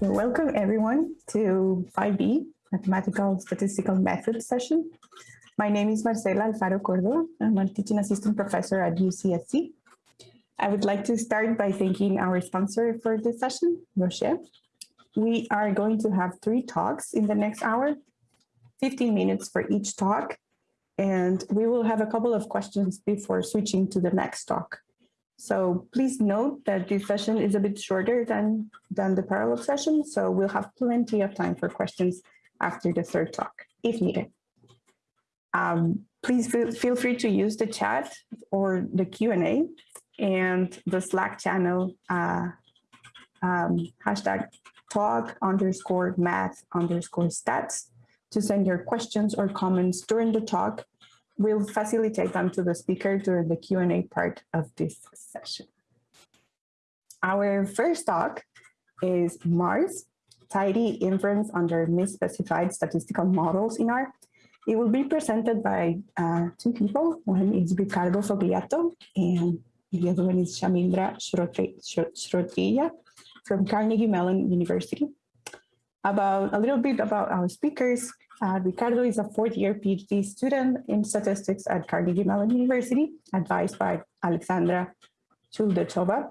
Welcome everyone to 5B, Mathematical Statistical Method session. My name is Marcela Alfaro Cordova. I'm a teaching assistant professor at UCSC. I would like to start by thanking our sponsor for this session, Rocher. We are going to have three talks in the next hour, 15 minutes for each talk, and we will have a couple of questions before switching to the next talk. So please note that this session is a bit shorter than, than the parallel session, so we'll have plenty of time for questions after the third talk, if needed. Um, please feel, feel free to use the chat or the Q&A and the Slack channel uh, um, hashtag talk underscore math underscore stats to send your questions or comments during the talk We'll facilitate them to the speaker during the Q&A part of this session. Our first talk is maars, tidy inference under misspecified statistical models in R. It will be presented by uh, two people. One is Ricardo Fogliato and the other one is Shamindra Shrotriya from Carnegie Mellon University. About a little bit about our speakers, uh, Ricardo is a fourth year PhD student in statistics at Carnegie Mellon University, advised by Alexandra Chouldechova.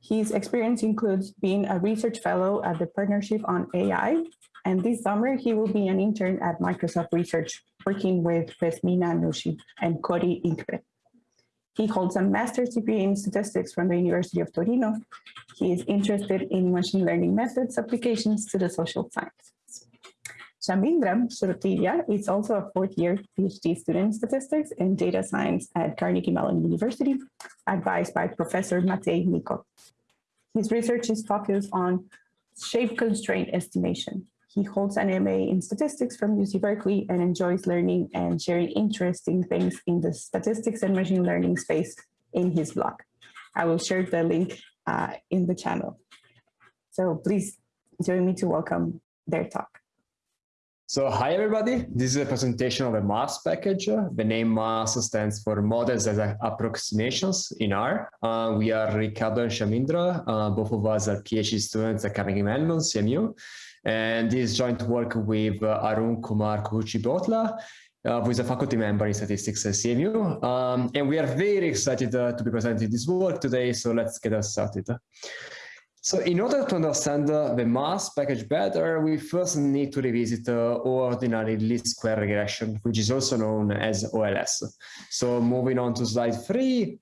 His experience includes being a research fellow at the Partnership on AI, and this summer he will be an intern at Microsoft Research, working with Besmira Nushi and Kori Inkpen. He holds a master's degree in statistics from the University of Torino. He is interested in machine learning methods applications to the social sciences. Shamindra Shrotriya is also a fourth year PhD student in statistics and data science at Carnegie Mellon University, advised by Professor Matey Neykov. His research is focused on shape constraint estimation. He holds an MA in statistics from UC Berkeley and enjoys learning and sharing interesting things in the statistics and machine learning space in his blog. I will share the link uh, in the channel. So please join me to welcome their talk. So hi everybody, this is a presentation of a maars package. The name maars stands for Models as Approximations in R. Uh, we are Ricardo and Shamindra, uh, both of us are PhD students at Carnegie Mellon, CMU. And this joint work with uh, Arun Kumar Kuchibhotla, uh, who is a faculty member in statistics at CMU. Um, and we are very excited uh, to be presenting this work today, so let's get us started. So in order to understand uh, the maars package better, we first need to revisit uh, ordinary least square regression, which is also known as OLS. So moving on to slide three,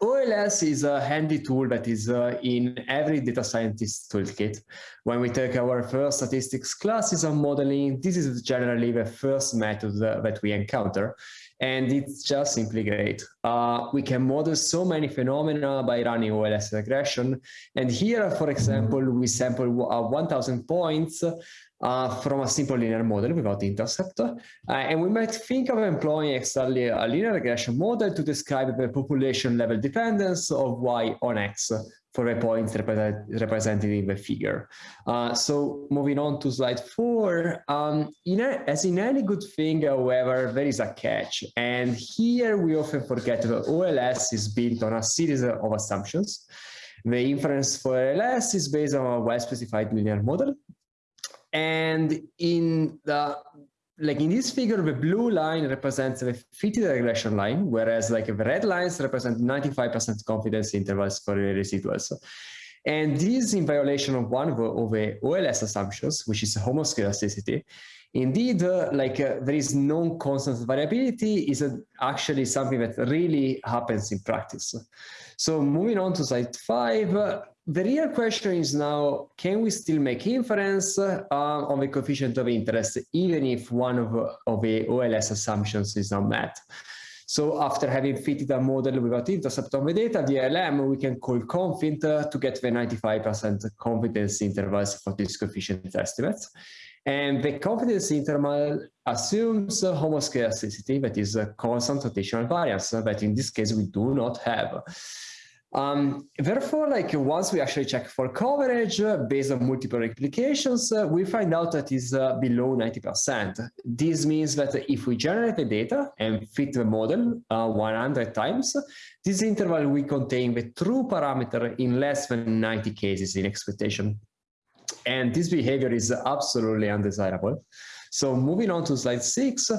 OLS is a handy tool that is uh, in every data scientist toolkit. When we take our first statistics classes on modeling, this is generally the first method uh, that we encounter and it's just simply great. Uh, we can model so many phenomena by running OLS regression. And here, for example, we sample uh, 1000 points uh, from a simple linear model without intercept. Uh, and we might think of employing exactly a linear regression model to describe the population level dependence of y on x for a point represent, represented in the figure. Uh, so moving on to slide four, um, in a, as in any good thing, however, there is a catch. And here we often forget that OLS is built on a series of assumptions. The inference for OLS is based on a well-specified linear model. And in the like in this figure, the blue line represents the fitted regression line, whereas like the red lines represent 95% confidence intervals for the residuals. And this is in violation of one of the OLS assumptions, which is homoscedasticity. Indeed, uh, like uh, there is non-constant variability is uh, actually something that really happens in practice. So moving on to slide five, uh, the real question is now, can we still make inference uh, on the coefficient of interest, even if one of, of the OLS assumptions is not met? So after having fitted a model without intercept on the data, the LM, we can call confint uh, to get the 95% confidence intervals for these coefficient estimates. And the confidence interval assumes homoscedasticity, that is a constant rotational variance, that in this case we do not have. Um, therefore, like once we actually check for coverage uh, based on multiple replications, uh, we find out that is uh, below 90%. This means that if we generate the data and fit the model uh, 100 times, this interval will contain the true parameter in less than 90 cases in expectation. And this behavior is absolutely undesirable. So moving on to slide six,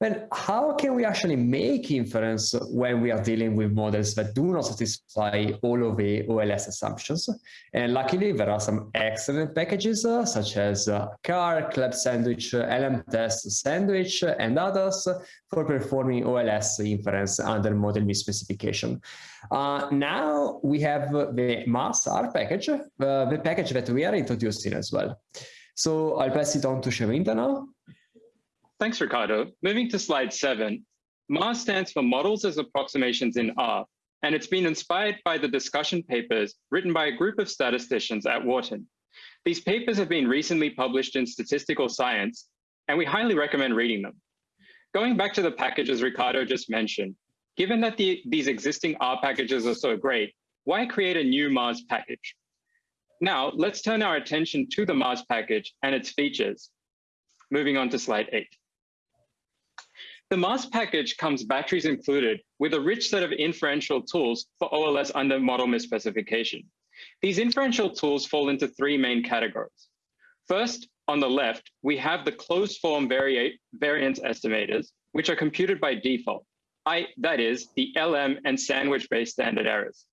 then how can we actually make inference when we are dealing with models that do not satisfy all of the OLS assumptions? And luckily, there are some excellent packages uh, such as uh, CAR, Club Sandwich, LM Test Sandwich, and others for performing OLS inference under model misspecification. Uh, now we have the MAS-R package, uh, the package that we are introducing as well. So I'll pass it on to Shamindra now. Thanks, Ricardo. Moving to slide seven, maars stands for Models as Approximations in R, and it's been inspired by the discussion papers written by a group of statisticians at Wharton. These papers have been recently published in Statistical Science, and we highly recommend reading them. Going back to the packages Ricardo just mentioned, given that the, these existing R packages are so great, why create a new maars package? Now, let's turn our attention to the maars package and its features. Moving on to slide eight. The maars package comes batteries included with a rich set of inferential tools for OLS under model misspecification. These inferential tools fall into three main categories. First, on the left, we have the closed form variance estimators, which are computed by default, I, that is, the LM and sandwich-based standard errors.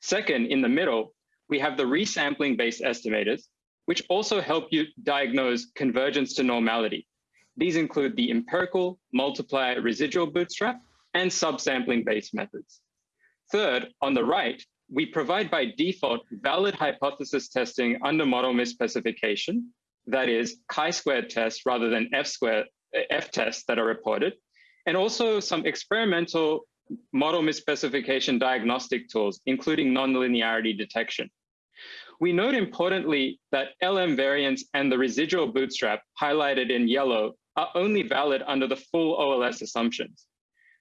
Second, in the middle, we have the resampling-based estimators, which also help you diagnose convergence to normality, these include the empirical, multiplier, residual bootstrap, and subsampling-based methods. Third, on the right, we provide by default valid hypothesis testing under model misspecification, that is chi-squared tests rather than F-squared F tests that are reported, and also some experimental model misspecification diagnostic tools, including nonlinearity detection. We note importantly that LM variance and the residual bootstrap highlighted in yellow are only valid under the full OLS assumptions.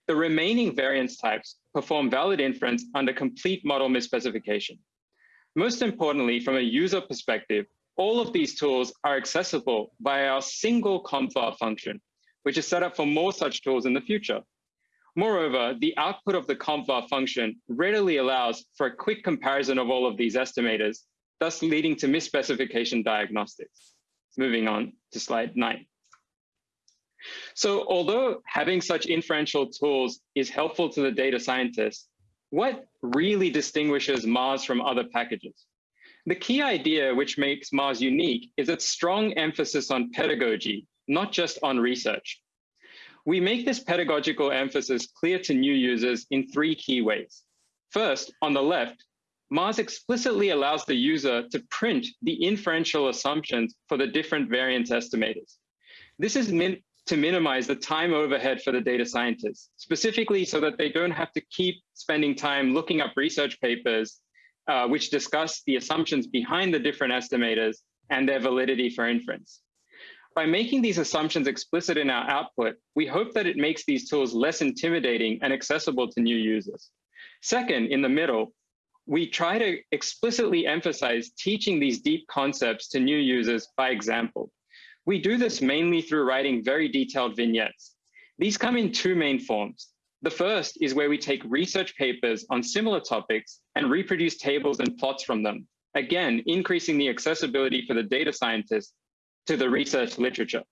The remaining variance types perform valid inference under complete model misspecification. Most importantly, from a user perspective, all of these tools are accessible via our single compvar function, which is set up for more such tools in the future. Moreover, the output of the compvar function readily allows for a quick comparison of all of these estimators, thus leading to misspecification diagnostics. Moving on to slide nine. So although having such inferential tools is helpful to the data scientist, what really distinguishes maars from other packages? The key idea which makes maars unique is its strong emphasis on pedagogy, not just on research. We make this pedagogical emphasis clear to new users in three key ways. First, on the left, maars explicitly allows the user to print the inferential assumptions for the different variance estimators. This is to minimize the time overhead for the data scientists, specifically so that they don't have to keep spending time looking up research papers uh, which discuss the assumptions behind the different estimators and their validity for inference. By making these assumptions explicit in our output, we hope that it makes these tools less intimidating and accessible to new users. Second, in the middle, we try to explicitly emphasize teaching these deep concepts to new users by example. We do this mainly through writing very detailed vignettes. These come in two main forms. The first is where we take research papers on similar topics and reproduce tables and plots from them, again, increasing the accessibility for the data scientist to the research literature.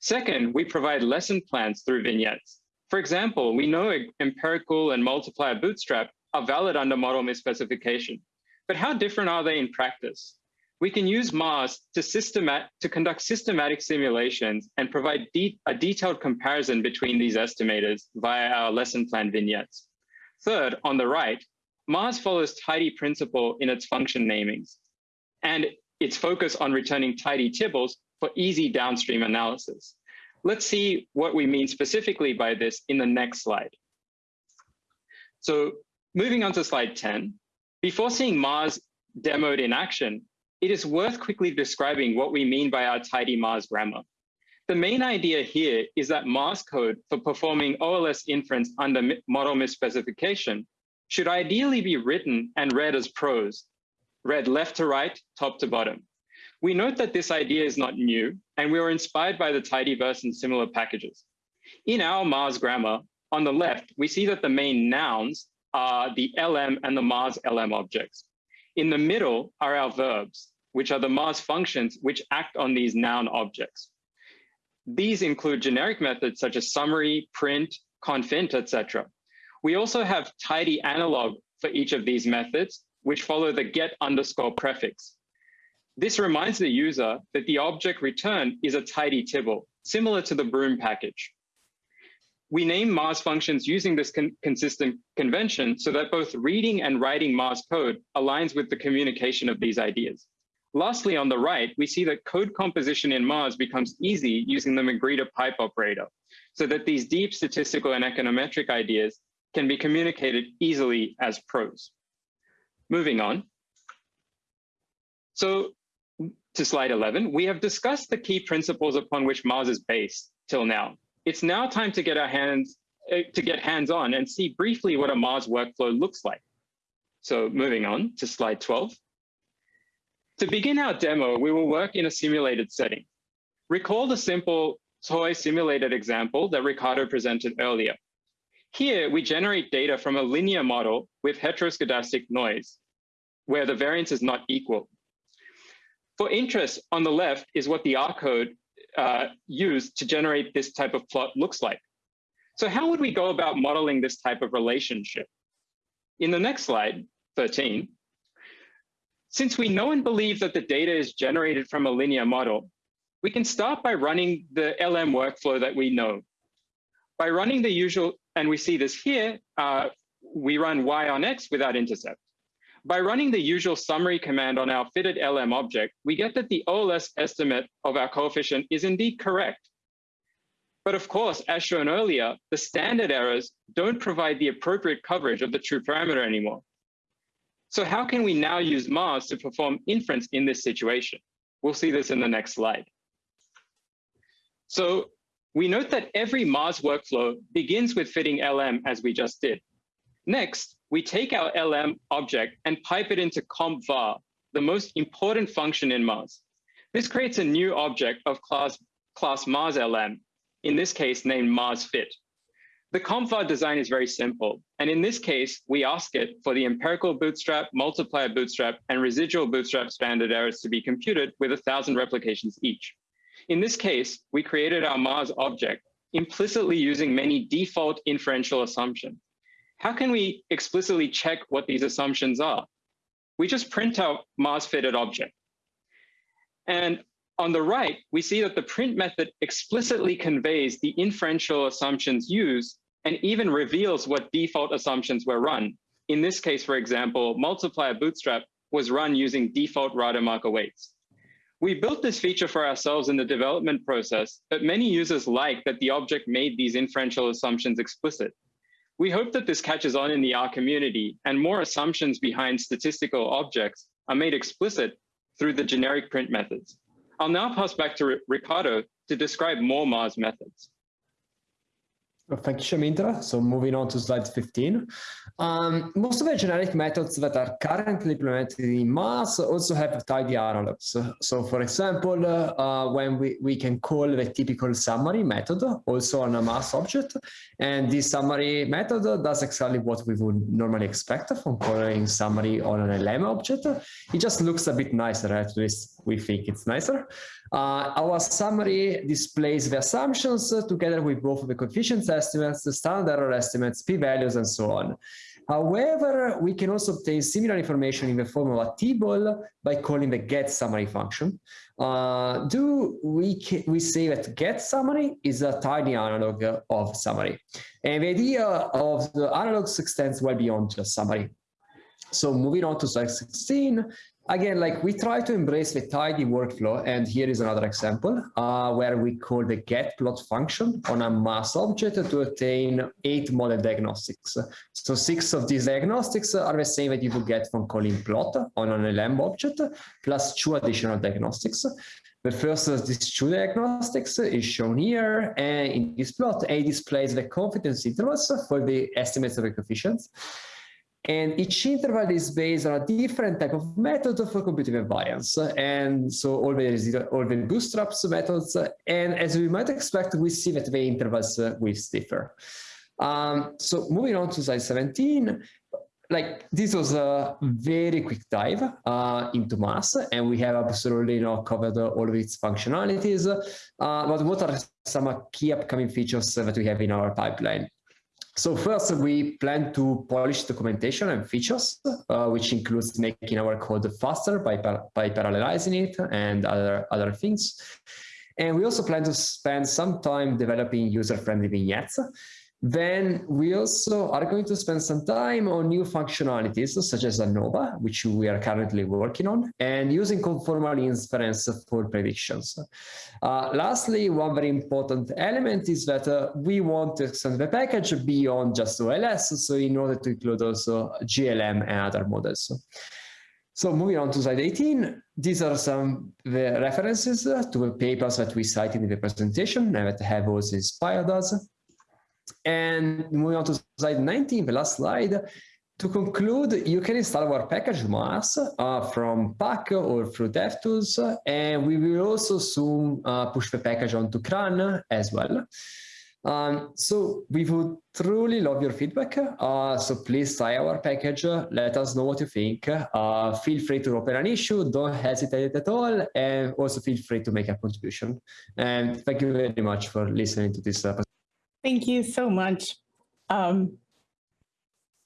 Second, we provide lesson plans through vignettes. For example, we know empirical and multiplier bootstrap are valid under model misspecification, but how different are they in practice? We can use maars to, systemat to conduct systematic simulations and provide de a detailed comparison between these estimators via our lesson plan vignettes. Third, on the right, maars follows tidy principle in its function namings and its focus on returning tidy tibbles for easy downstream analysis. Let's see what we mean specifically by this in the next slide. So moving on to slide 10, before seeing maars demoed in action, it is worth quickly describing what we mean by our tidy maars grammar. The main idea here is that maars code for performing OLS inference under model misspecification should ideally be written and read as prose, read left to right, top to bottom. We note that this idea is not new, and we were inspired by the tidyverse and similar packages. In our maars grammar, on the left, we see that the main nouns are the LM and the maars LM objects. In the middle are our verbs, which are the maars functions which act on these noun objects. These include generic methods such as summary, print, confint, etc. We also have tidy analog for each of these methods, which follow the get underscore prefix. This reminds the user that the object returned is a tidy tibble, similar to the broom package. We name maars functions using this con consistent convention so that both reading and writing maars code aligns with the communication of these ideas. Lastly, on the right, we see that code composition in maars becomes easy using the magrittr pipe operator, so that these deep statistical and econometric ideas can be communicated easily as prose. Moving on. So to slide 11, we have discussed the key principles upon which maars is based till now. It's now time to get our hands uh, to get hands-on and see briefly what a maars workflow looks like. So moving on to slide 12. To begin our demo, we will work in a simulated setting. Recall the simple toy simulated example that Ricardo presented earlier. Here, we generate data from a linear model with heteroscedastic noise, where the variance is not equal. For interest, on the left is what the R code uh, used to generate this type of plot looks like. So how would we go about modeling this type of relationship? In the next slide, 13, since we know and believe that the data is generated from a linear model, we can start by running the LM workflow that we know. By running the usual, and we see this here, uh, we run y on x without intercept. By running the usual summary command on our fitted LM object, we get that the OLS estimate of our coefficient is indeed correct. But of course, as shown earlier, the standard errors don't provide the appropriate coverage of the true parameter anymore. So how can we now use maars to perform inference in this situation? We'll see this in the next slide. So we note that every maars workflow begins with fitting LM as we just did. Next, we take our LM object and pipe it into compvar, the most important function in maars. This creates a new object of class, class maars LM, in this case named maars fit. The compvar design is very simple. And in this case, we ask it for the empirical bootstrap, multiplier bootstrap, and residual bootstrap standard errors to be computed with a thousand replications each. In this case, we created our maars object implicitly using many default inferential assumptions. How can we explicitly check what these assumptions are? We just print out maars fitted object. And on the right, we see that the print method explicitly conveys the inferential assumptions used and even reveals what default assumptions were run. In this case, for example, multiplier bootstrap was run using default Rademacher weights. We built this feature for ourselves in the development process, but many users like that the object made these inferential assumptions explicit. We hope that this catches on in the R community and more assumptions behind statistical objects are made explicit through the generic print methods. I'll now pass back to Ricardo to describe more maars methods. Thank you, Shamindra. So moving on to slide 15. Um, most of the generic methods that are currently implemented in maars also have tidy analogs. So for example, uh, when we, we can call the typical summary method also on a maars object, and this summary method does exactly what we would normally expect from calling summary on an LM object. It just looks a bit nicer, at least we think it's nicer. Uh, our summary displays the assumptions uh, together with both the coefficients estimates, the standard error estimates, p-values, and so on. However, we can also obtain similar information in the form of a table by calling the get summary function. Uh, do we, we say that get summary is a tidy analog of summary. And the idea of the analogs extends well beyond just summary. So moving on to slide 16, again, like we try to embrace the tidy workflow, and here is another example uh, where we call the get plot function on a maars object to obtain eight model diagnostics. So six of these diagnostics are the same that you would get from calling plot on an LM object, plus two additional diagnostics. The first of these two diagnostics is shown here, and in this plot, A displays the confidence intervals for the estimates of the coefficients. And each interval is based on a different type of method for computing the variance. And so all the, all the bootstraps methods, and as we might expect, we see that the intervals will differ. Um, so moving on to slide 17, like this was a very quick dive uh, into maars and we have absolutely know covered all of its functionalities uh, but what are some key upcoming features that we have in our pipeline so first we plan to polish documentation and features uh, which includes making our code faster by, by parallelizing it and other other things. And we also plan to spend some time developing user-friendly vignettes then we also are going to spend some time on new functionalities such as ANOVA, which we are currently working on, and using conformal inference for predictions. Uh, lastly, one very important element is that uh, we want to extend the package beyond just OLS, so in order to include also GLM and other models. So moving on to slide 18, these are some the references to the papers that we cited in the presentation and that have also inspired us. And moving on to slide 19, the last slide, to conclude, you can install our package maars uh, from Pack or through DevTools, and we will also soon uh, push the package onto CRAN as well. Um, so we would truly love your feedback. Uh, so please try our package. Let us know what you think. Uh, feel free to open an issue. Don't hesitate at all. And also feel free to make a contribution. And thank you very much for listening to this episode. Thank you so much, um,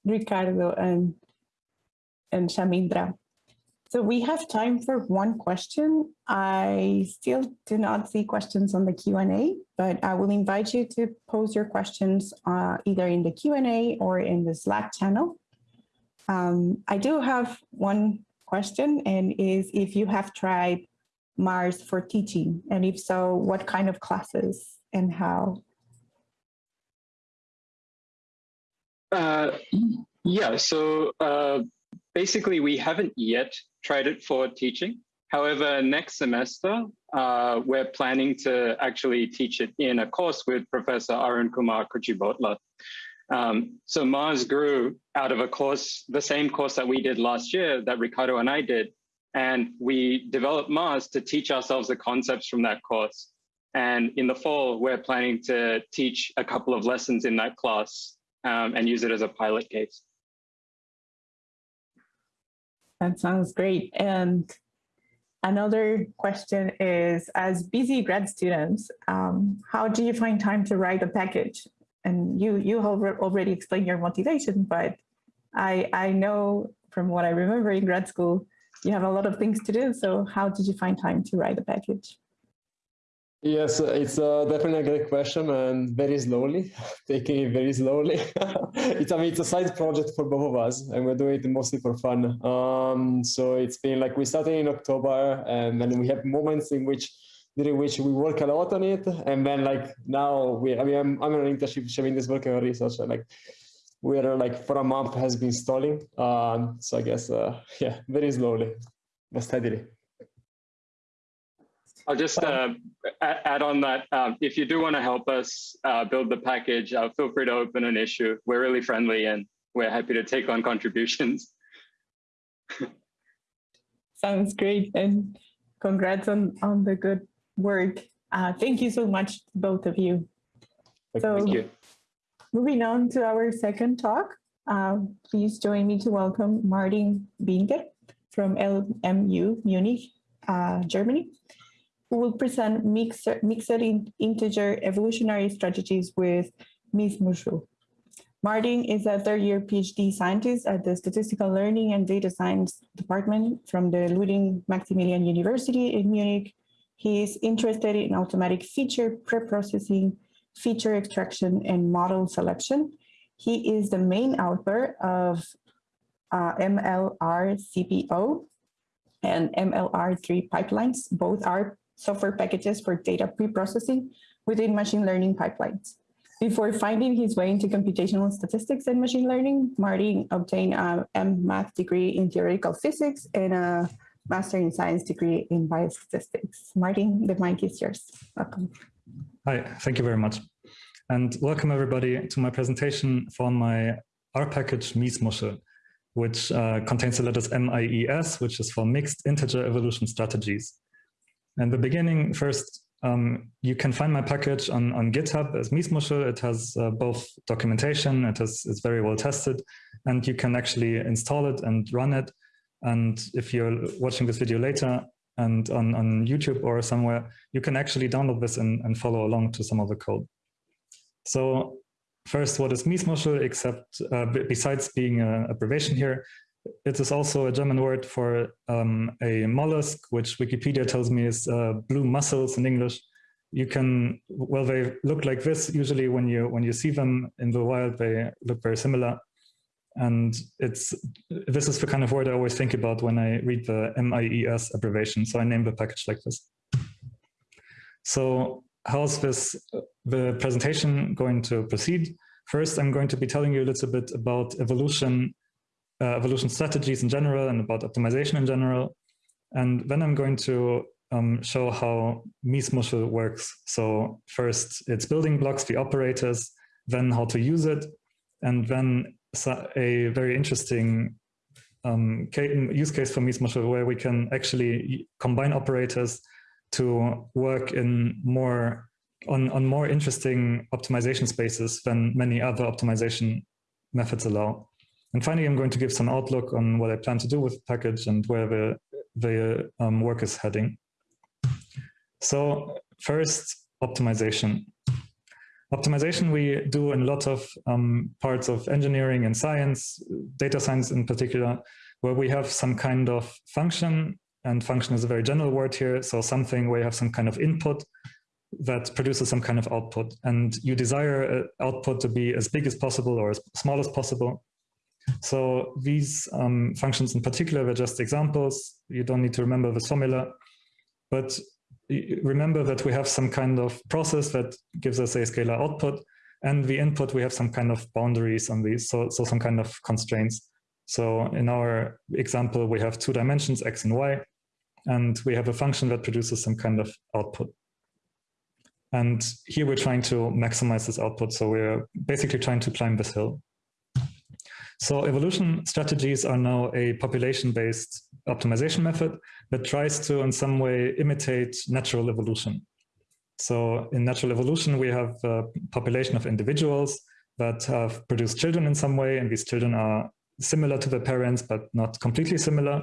Ricardo and, and Shamindra. So we have time for one question. I still do not see questions on the Q&A, but I will invite you to pose your questions uh, either in the Q&A or in the Slack channel. Um, I do have one question and is if you have tried maars for teaching, and if so, what kind of classes and how? Uh, yeah, so uh, basically we haven't yet tried it for teaching. However, next semester, uh, we're planning to actually teach it in a course with Professor Arun Kumar Kuchibhotla. Um, so maars grew out of a course, the same course that we did last year that Ricardo and I did. And we developed maars to teach ourselves the concepts from that course. And in the fall, we're planning to teach a couple of lessons in that class um, and use it as a pilot case. That sounds great. And another question is, as busy grad students, um, how do you find time to write a package? And you you have already explained your motivation, but I I know from what I remember in grad school, you have a lot of things to do. So how did you find time to write a package? Yes, it's uh, definitely a great question and very slowly, taking it very slowly. it's, I mean, it's a side project for both of us and we're doing it mostly for fun. Um, so it's been like we started in October and then we have moments in which during which we work a lot on it. And then like now we, I mean, I'm, I'm an internship showing this work on research. and Like we're like for a month has been stalling. Um, so I guess, uh, yeah, very slowly, but steadily. I'll just uh, add on that. Um, if you do want to help us uh, build the package, uh, feel free to open an issue. We're really friendly and we're happy to take on contributions. Sounds great. And congrats on, on the good work. Uh, thank you so much, both of you. So, thank you. Moving on to our second talk, uh, please join me to welcome Martin Binder from LMU Munich, uh, Germany who will present mixed, mixed integer evolutionary strategies with Miesmuschel. Martin is a third year PhD scientist at the Statistical Learning and Data Science Department from the Ludwig Maximilian University in Munich. He is interested in automatic feature preprocessing, feature extraction, and model selection. He is the main author of uh, MLR CPO and MLR3 pipelines. Both are software packages for data pre-processing within machine learning pipelines. Before finding his way into computational statistics and machine learning, Martin obtained a M.Math degree in theoretical physics and a Master in Science degree in biostatistics. Martin, the mic is yours. Welcome. Hi, thank you very much. And welcome everybody to my presentation for my R package Miesmuschel, which uh, contains the letters MIES, which is for Mixed Integer Evolution Strategies. And the beginning, first, um, you can find my package on, on GitHub as Miesmuschel. It has uh, both documentation, it has, it's very well tested, and you can actually install it and run it. And if you're watching this video later and on, on YouTube or somewhere, you can actually download this and, and follow along to some of the code. So first, what is Miesmuschel, except uh, besides being an abbreviation here, it is also a German word for um, a mollusk, which Wikipedia tells me is uh, blue mussels in English. You can, well, they look like this. Usually when you, when you see them in the wild, they look very similar. And it's, this is the kind of word I always think about when I read the MIES abbreviation. So I name the package like this. So how's this, the presentation going to proceed? First, I'm going to be telling you a little bit about evolution uh, evolution strategies in general and about optimization in general. And then I'm going to um, show how Miesmuschel works. So first it's building blocks, the operators, then how to use it, and then a very interesting um, use case for Miesmuschel where we can actually combine operators to work in more on, on more interesting optimization spaces than many other optimization methods allow. And finally, I'm going to give some outlook on what I plan to do with the package and where the, the um, work is heading. So first, optimization. Optimization we do in a lot of um, parts of engineering and science, data science in particular, where we have some kind of function, and function is a very general word here, so something where you have some kind of input that produces some kind of output, and you desire output to be as big as possible or as small as possible, so these um, functions in particular were just examples. You don't need to remember the formula, but remember that we have some kind of process that gives us a scalar output and the input, we have some kind of boundaries on these, so, so some kind of constraints. So in our example, we have two dimensions, x and y, and we have a function that produces some kind of output. And here we're trying to maximize this output. So we're basically trying to climb this hill. So evolution strategies are now a population-based optimization method that tries to in some way imitate natural evolution. So in natural evolution, we have a population of individuals that have produced children in some way, and these children are similar to their parents, but not completely similar.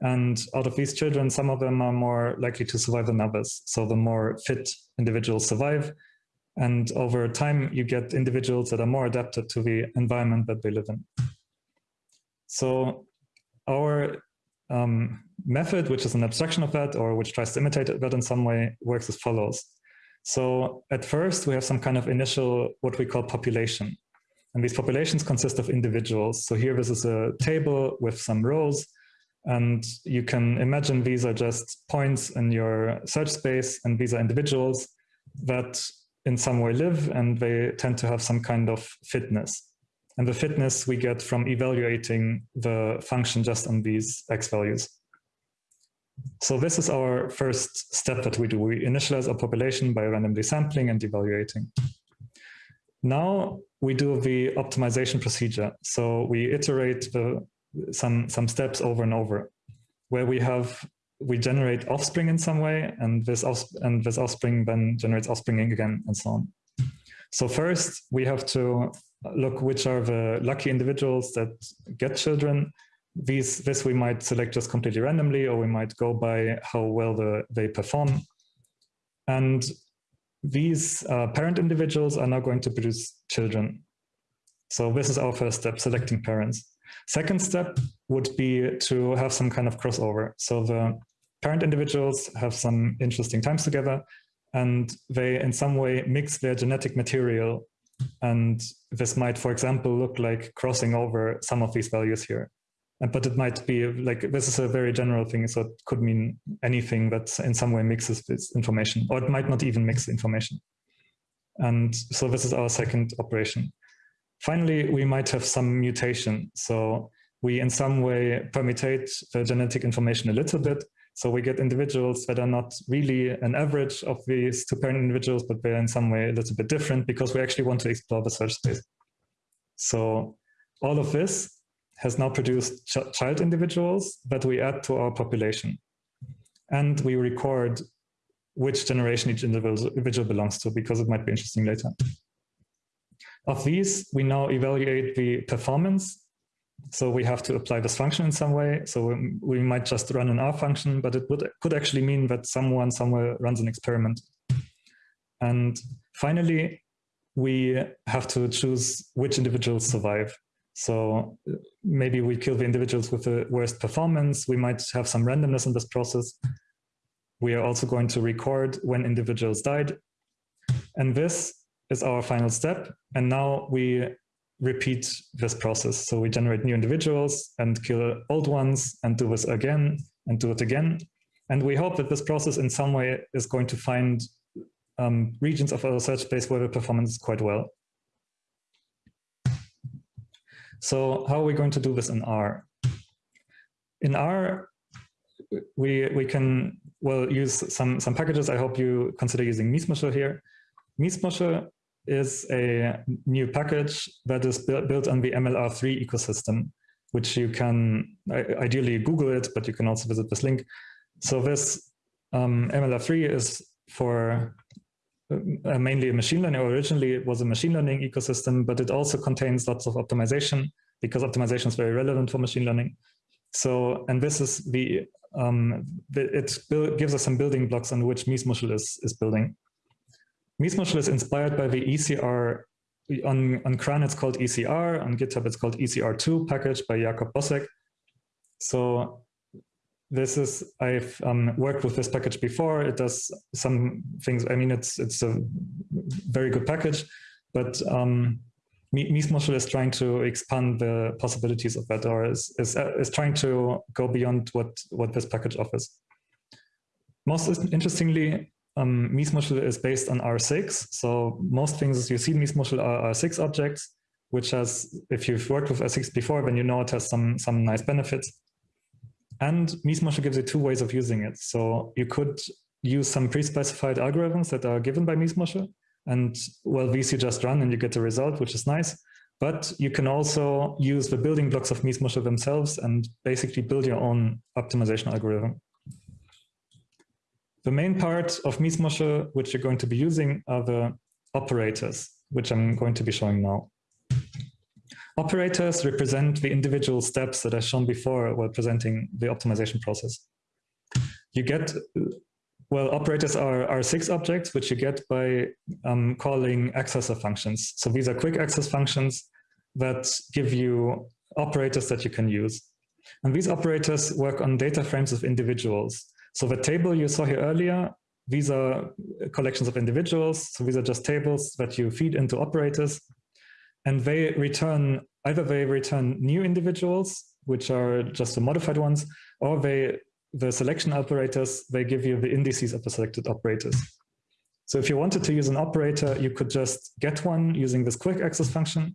And out of these children, some of them are more likely to survive than others. So the more fit individuals survive. And over time, you get individuals that are more adapted to the environment that they live in. So our um, method, which is an abstraction of that, or which tries to imitate that in some way, works as follows. So at first, we have some kind of initial, what we call population. And these populations consist of individuals. So here, this is a table with some rows. And you can imagine these are just points in your search space, and these are individuals that in some way live, and they tend to have some kind of fitness. And the fitness we get from evaluating the function just on these x values. So this is our first step that we do. We initialize our population by randomly sampling and evaluating. Now we do the optimization procedure. So we iterate the, some, some steps over and over, where we have we generate offspring in some way, and this and this offspring then generates offspring again, and so on. So first, we have to look which are the lucky individuals that get children. These, this we might select just completely randomly, or we might go by how well the, they perform. And these uh, parent individuals are now going to produce children. So this is our first step, selecting parents. Second step would be to have some kind of crossover. So the parent individuals have some interesting times together and they in some way mix their genetic material and this might, for example, look like crossing over some of these values here. But it might be like, this is a very general thing. So it could mean anything that in some way mixes this information, or it might not even mix information. And so this is our second operation. Finally, we might have some mutation. So we in some way permutate the genetic information a little bit so we get individuals that are not really an average of these two parent individuals, but they're in some way a little bit different because we actually want to explore the search space. So all of this has now produced ch child individuals that we add to our population. And we record which generation each individual belongs to, because it might be interesting later. Of these, we now evaluate the performance. So we have to apply this function in some way. So we, might just run an R function, but it would could actually mean that someone somewhere runs an experiment. And finally, we have to choose which individuals survive. So maybe we kill the individuals with the worst performance. We might have some randomness in this process. We are also going to record when individuals died. And this is our final step. And now we repeat this process. So we generate new individuals and kill old ones and do this again and do it again. And we hope that this process in some way is going to find um, regions of our search space where the performance is quite well. So how are we going to do this in R? In R, we, we can, well, use some, some packages. I hope you consider using Miesmuschel here. Miesmuschel is a new package that is built on the MLR3 ecosystem, which you can ideally Google it, but you can also visit this link. So this um, MLR3 is for uh, mainly a machine learning. Originally, it was a machine learning ecosystem, but it also contains lots of optimization because optimization is very relevant for machine learning. So, and this is the, um, it gives us some building blocks on which Miesmuschel is, is building. Miesmuschel is inspired by the ECR, on, on CRAN it's called ECR, on GitHub it's called ECR2 package by Jakob Bossek. So this is, I've um, worked with this package before. It does some things, I mean, it's, it's a very good package, but um, Miesmuschel is trying to expand the possibilities of that or is, is, uh, is trying to go beyond what, what this package offers. Most interestingly, um, Miesmuschel is based on R6. So most things you see in Miesmuschel are R6 objects, which has, if you've worked with R6 before, then you know it has some, some nice benefits. And Miesmuschel gives you two ways of using it. So you could use some pre-specified algorithms that are given by Miesmuschel. And well, these you just run and you get the result, which is nice. But you can also use the building blocks of Miesmuschel themselves and basically build your own optimization algorithm. The main part of Miesmuschel, which you're going to be using, are the operators, which I'm going to be showing now. Operators represent the individual steps that I shown before while presenting the optimization process. You get, well, operators are, are R6 objects, which you get by um, calling accessor functions. So these are quick access functions that give you operators that you can use. And these operators work on data frames of individuals. So the table you saw here earlier, these are collections of individuals. So these are just tables that you feed into operators and they return, either they return new individuals, which are just the modified ones, or they, the selection operators, they give you the indices of the selected operators. So if you wanted to use an operator, you could just get one using this quick access function.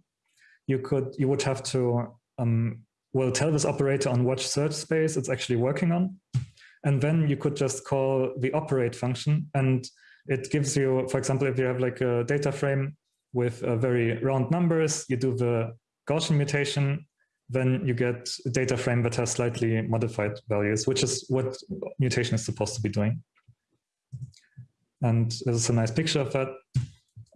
You could, you would have to, um, well, tell this operator on what search space it's actually working on. And then you could just call the operate function and it gives you, for example, if you have like a data frame with uh, very round numbers, you do the Gaussian mutation, then you get a data frame that has slightly modified values, which is what mutation is supposed to be doing. And this is a nice picture of that.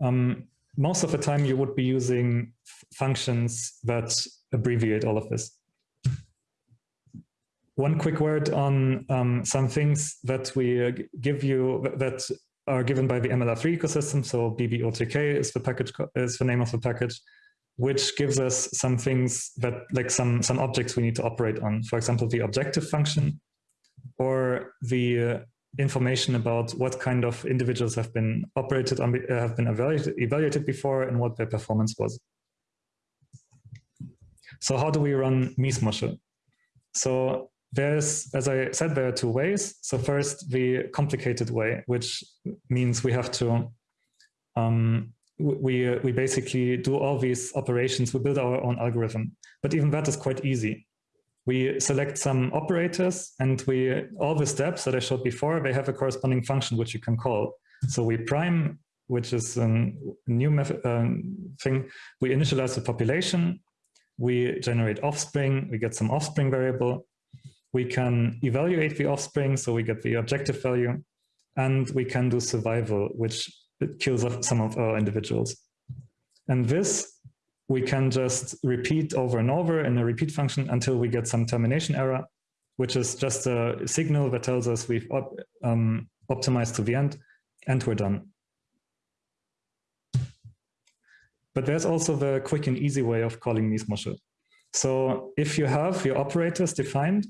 Um, most of the time you would be using functions that abbreviate all of this. One quick word on um, some things that we uh, give you that are given by the MLR3 ecosystem. So BBOTK is the package is the name of the package, which gives us some things that like some some objects we need to operate on. For example, the objective function, or the uh, information about what kind of individuals have been operated on, uh, have been evaluated, evaluated before, and what their performance was. So how do we run Miesmuschel? So there's, as I said, there are two ways. So first, the complicated way, which means we have to, um, we, we basically do all these operations, we build our own algorithm. But even that is quite easy. We select some operators and we, all the steps that I showed before, they have a corresponding function which you can call. So we prime, which is a new method, uh, thing. We initialize the population, we generate offspring, we get some offspring variable, we can evaluate the offspring, so we get the objective value, and we can do survival, which kills off some of our individuals. And this we can just repeat over and over in a repeat function until we get some termination error, which is just a signal that tells us we've op um, optimized to the end and we're done. But there's also the quick and easy way of calling Miesmuschel. So if you have your operators defined,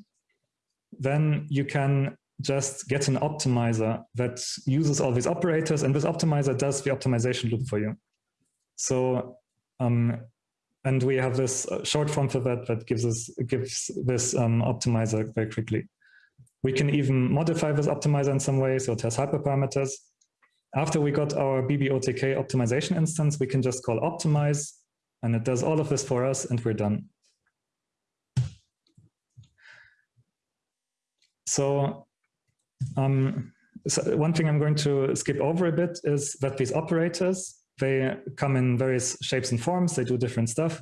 then you can just get an optimizer that uses all these operators and this optimizer does the optimization loop for you. So, um, and we have this uh, short form for that that gives us gives this um, optimizer very quickly. We can even modify this optimizer in some way, so it has hyperparameters. After we got our BBOTK optimization instance, we can just call optimize, and it does all of this for us, and we're done. So, um, so one thing I'm going to skip over a bit is that these operators, they come in various shapes and forms, they do different stuff,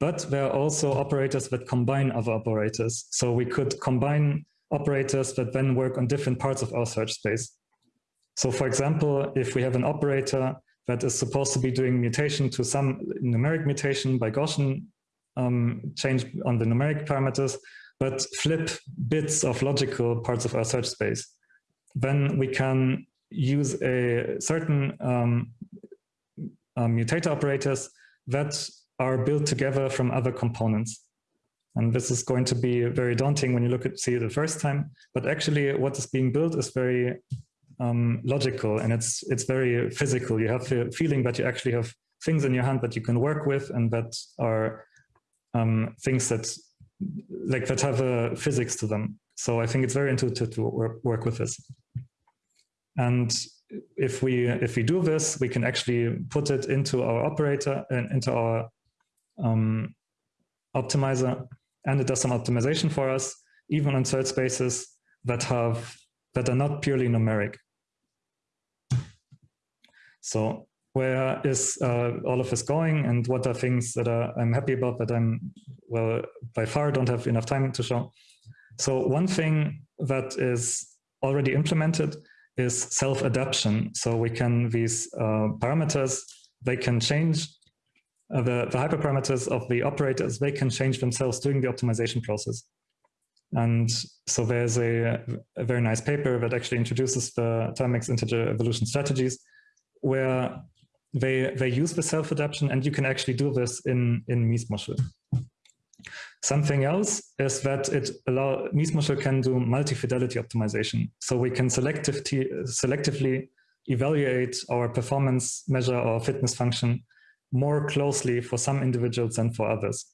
but there are also operators that combine other operators. So we could combine operators that then work on different parts of our search space. So for example, if we have an operator that is supposed to be doing mutation to some numeric mutation by Gaussian um, change on the numeric parameters, but flip bits of logical parts of our search space, then we can use a certain um, um, mutator operators that are built together from other components. And this is going to be very daunting when you look at see it the first time. But actually, what is being built is very um, logical and it's it's very physical. You have the feeling that you actually have things in your hand that you can work with and that are um, things that like that have a physics to them. So I think it's very intuitive to work, with this. And if we if we do this, we can actually put it into our operator and into our um, optimizer, and it does some optimization for us, even on search spaces that have that are not purely numeric. So where is uh, all of this going and what are things that are, I'm happy about that I'm, well, by far don't have enough time to show. So one thing that is already implemented is self-adaption. So we can, these uh, parameters, they can change, uh, the, the hyperparameters of the operators, they can change themselves during the optimization process. And so there's a, a very nice paper that actually introduces the mixed integer evolution strategies, where they, they use the self-adaption and you can actually do this in, in Miesmuschel. Something else is that it allow Miesmuschel can do multi-fidelity optimization. So we can selectively, selectively evaluate our performance measure or fitness function more closely for some individuals than for others.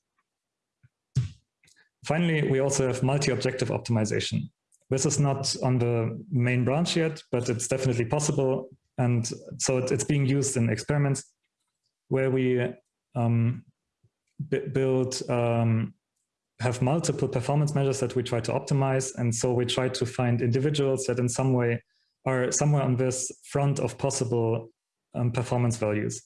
Finally, we also have multi-objective optimization. This is not on the main branch yet, but it's definitely possible. And so it's being used in experiments where we um, build um, have multiple performance measures that we try to optimize. And so we try to find individuals that in some way are somewhere on this front of possible um, performance values,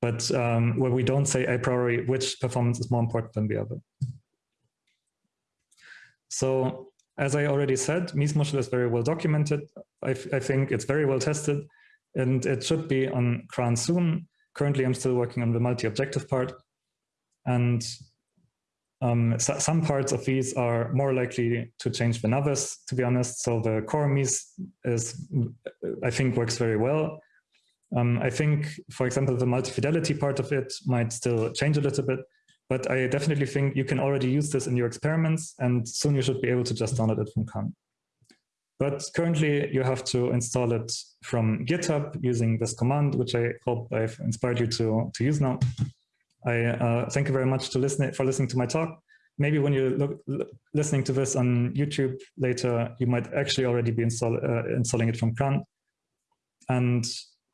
but um, where we don't say a priori which performance is more important than the other. So as I already said, Miesmuschel is very well documented. I, I think it's very well tested and it should be on CRAN soon. Currently, I'm still working on the multi-objective part. And um, so some parts of these are more likely to change than others, to be honest. So the core Mies is, I think, works very well. Um, I think, for example, the multi-fidelity part of it might still change a little bit, but I definitely think you can already use this in your experiments and soon you should be able to just download it from CRAN. But currently you have to install it from GitHub using this command, which I hope I've inspired you to, to use now. I uh, thank you very much to listen for listening to my talk. Maybe when you're look, listening to this on YouTube later, you might actually already be install, uh, installing it from CRAN. And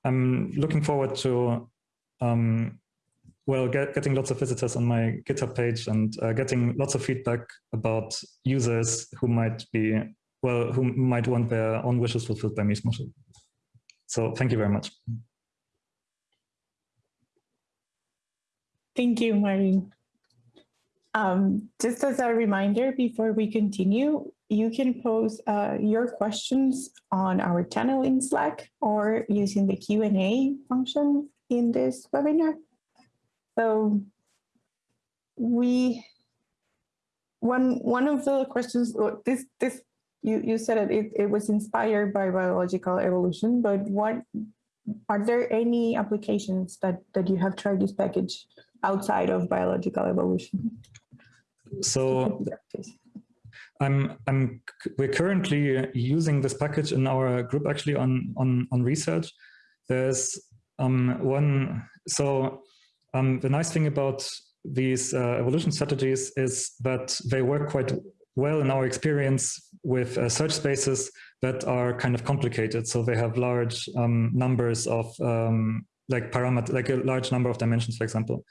I'm looking forward to, um, well, get, getting lots of visitors on my GitHub page and uh, getting lots of feedback about users who might be, well, who might want their own wishes fulfilled by Miesmuschel. So thank you very much. Thank you, Maureen. Um, just as a reminder, before we continue, you can pose uh, your questions on our channel in Slack or using the Q&A function in this webinar. So we, one, one of the questions, this, this you, you said it, it, it was inspired by biological evolution, but what are there any applications that, that you have tried this package outside of biological evolution? So I'm, I'm, we're currently using this package in our group actually on, on, on research. There's um, one, so um, the nice thing about these uh, evolution strategies is that they work quite well in our experience with uh, search spaces that are kind of complicated. So they have large um, numbers of um, like parameter, like a large number of dimensions, for example.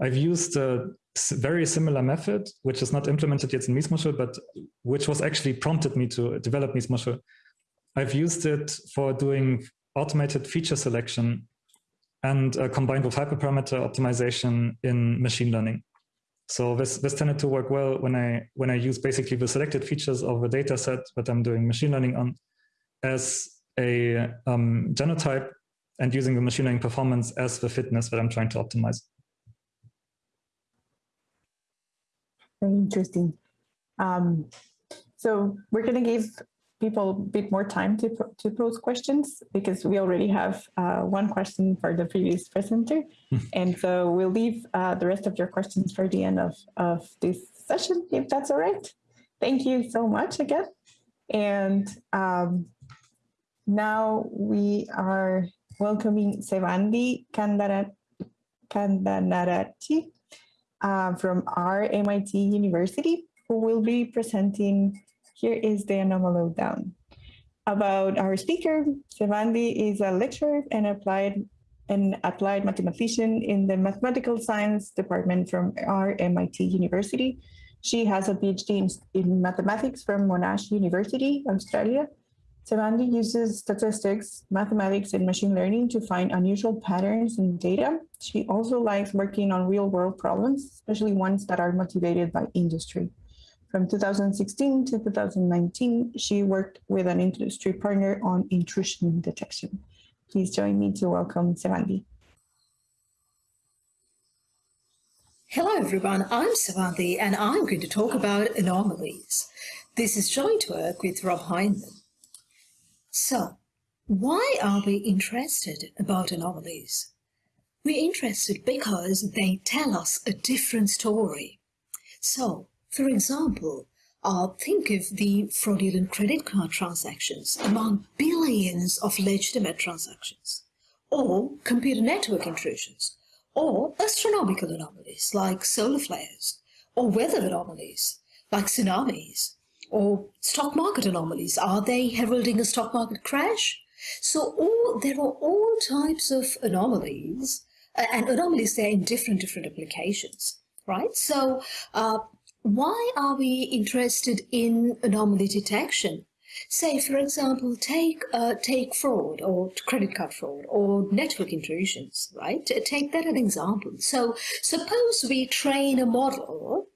I've used a very similar method, which is not implemented yet in Miesmuschel, but which was actually prompted me to develop Miesmuschel. I've used it for doing automated feature selection and uh, combined with hyperparameter optimization in machine learning. So this, this tended to work well when I, when I use basically the selected features of a data set that I'm doing machine learning on as a um, genotype and using the machine learning performance as the fitness that I'm trying to optimize. Very interesting. Um, so we're going to give people a bit more time to, to pose questions because we already have uh, one question for the previous presenter. and so we'll leave uh, the rest of your questions for the end of, of this session, if that's all right. Thank you so much again. And um, now we are welcoming Sevvandi Kandanaarachchi uh, from RMIT University, who will be presenting here is the anomaly down. About our speaker, Sevvandi is a lecturer and applied an applied mathematician in the mathematical science department from RMIT University. She has a PhD in, mathematics from Monash University, Australia. Sevvandi uses statistics, mathematics, and machine learning to find unusual patterns in data. She also likes working on real world problems, especially ones that are motivated by industry. From 2016 to 2019, she worked with an industry partner on intrusion detection. Please join me to welcome Sevvandi. Hello everyone, I'm Sevvandi and I'm going to talk about anomalies. This is joint work with Rob Hyndman. So, why are we interested about anomalies? We're interested because they tell us a different story. So, for example, uh, think of the fraudulent credit card transactions among billions of legitimate transactions, or computer network intrusions, or astronomical anomalies like solar flares, or weather anomalies like tsunamis, or stock market anomalies. Are they heralding a stock market crash? So all, there are all types of anomalies, and anomalies there in different different applications, right? So uh, why are we interested in anomaly detection? Say, for example, take uh, take fraud or credit card fraud or network intrusions, right? Take that as an example. So suppose we train a model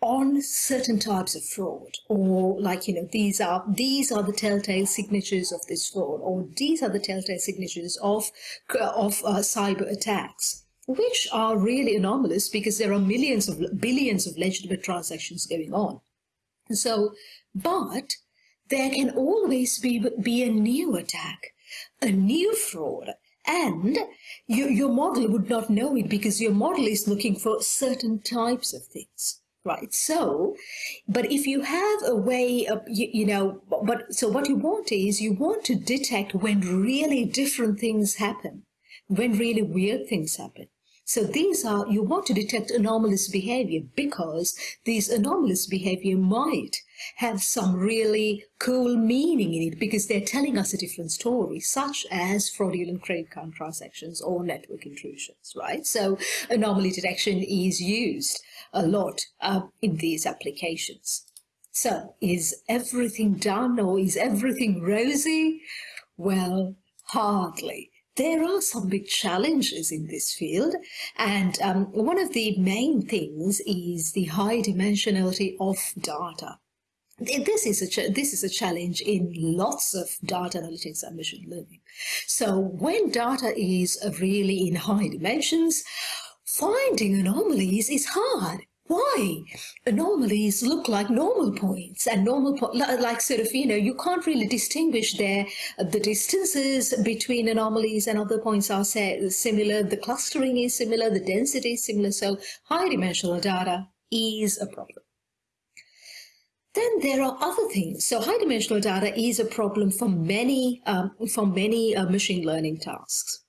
on certain types of fraud or like you know these are these are the telltale signatures of this fraud or these are the telltale signatures of of uh, cyber attacks which are really anomalous because there are millions of billions of legitimate transactions going on. So, but there can always be, be a new attack, a new fraud, and you, your model would not know it because your model is looking for certain types of things right so but if you have a way of you, you, know but so what you want is you want to detect when really different things happen when really weird things happen so these are, you want to detect anomalous behavior because these anomalous behavior might have some really cool meaning in it because they're telling us a different story, such as fraudulent credit card transactions or network intrusions, right? So anomaly detection is used a lot uh, in these applications. So is everything done or is everything rosy? Well, hardly there are some big challenges in this field. And um, one of the main things is the high dimensionality of data. this is a this is a challenge in lots of data analytics and machine learning. So when data is really in high dimensions, finding anomalies is hard. Why? Anomalies look like normal points and normal po like sort of you know you can't really distinguish there the distances between anomalies and other points are similar. The clustering is similar. The density is similar. So high dimensional data is a problem. Then there are other things. So high dimensional data is a problem for many, um, for many uh, machine learning tasks.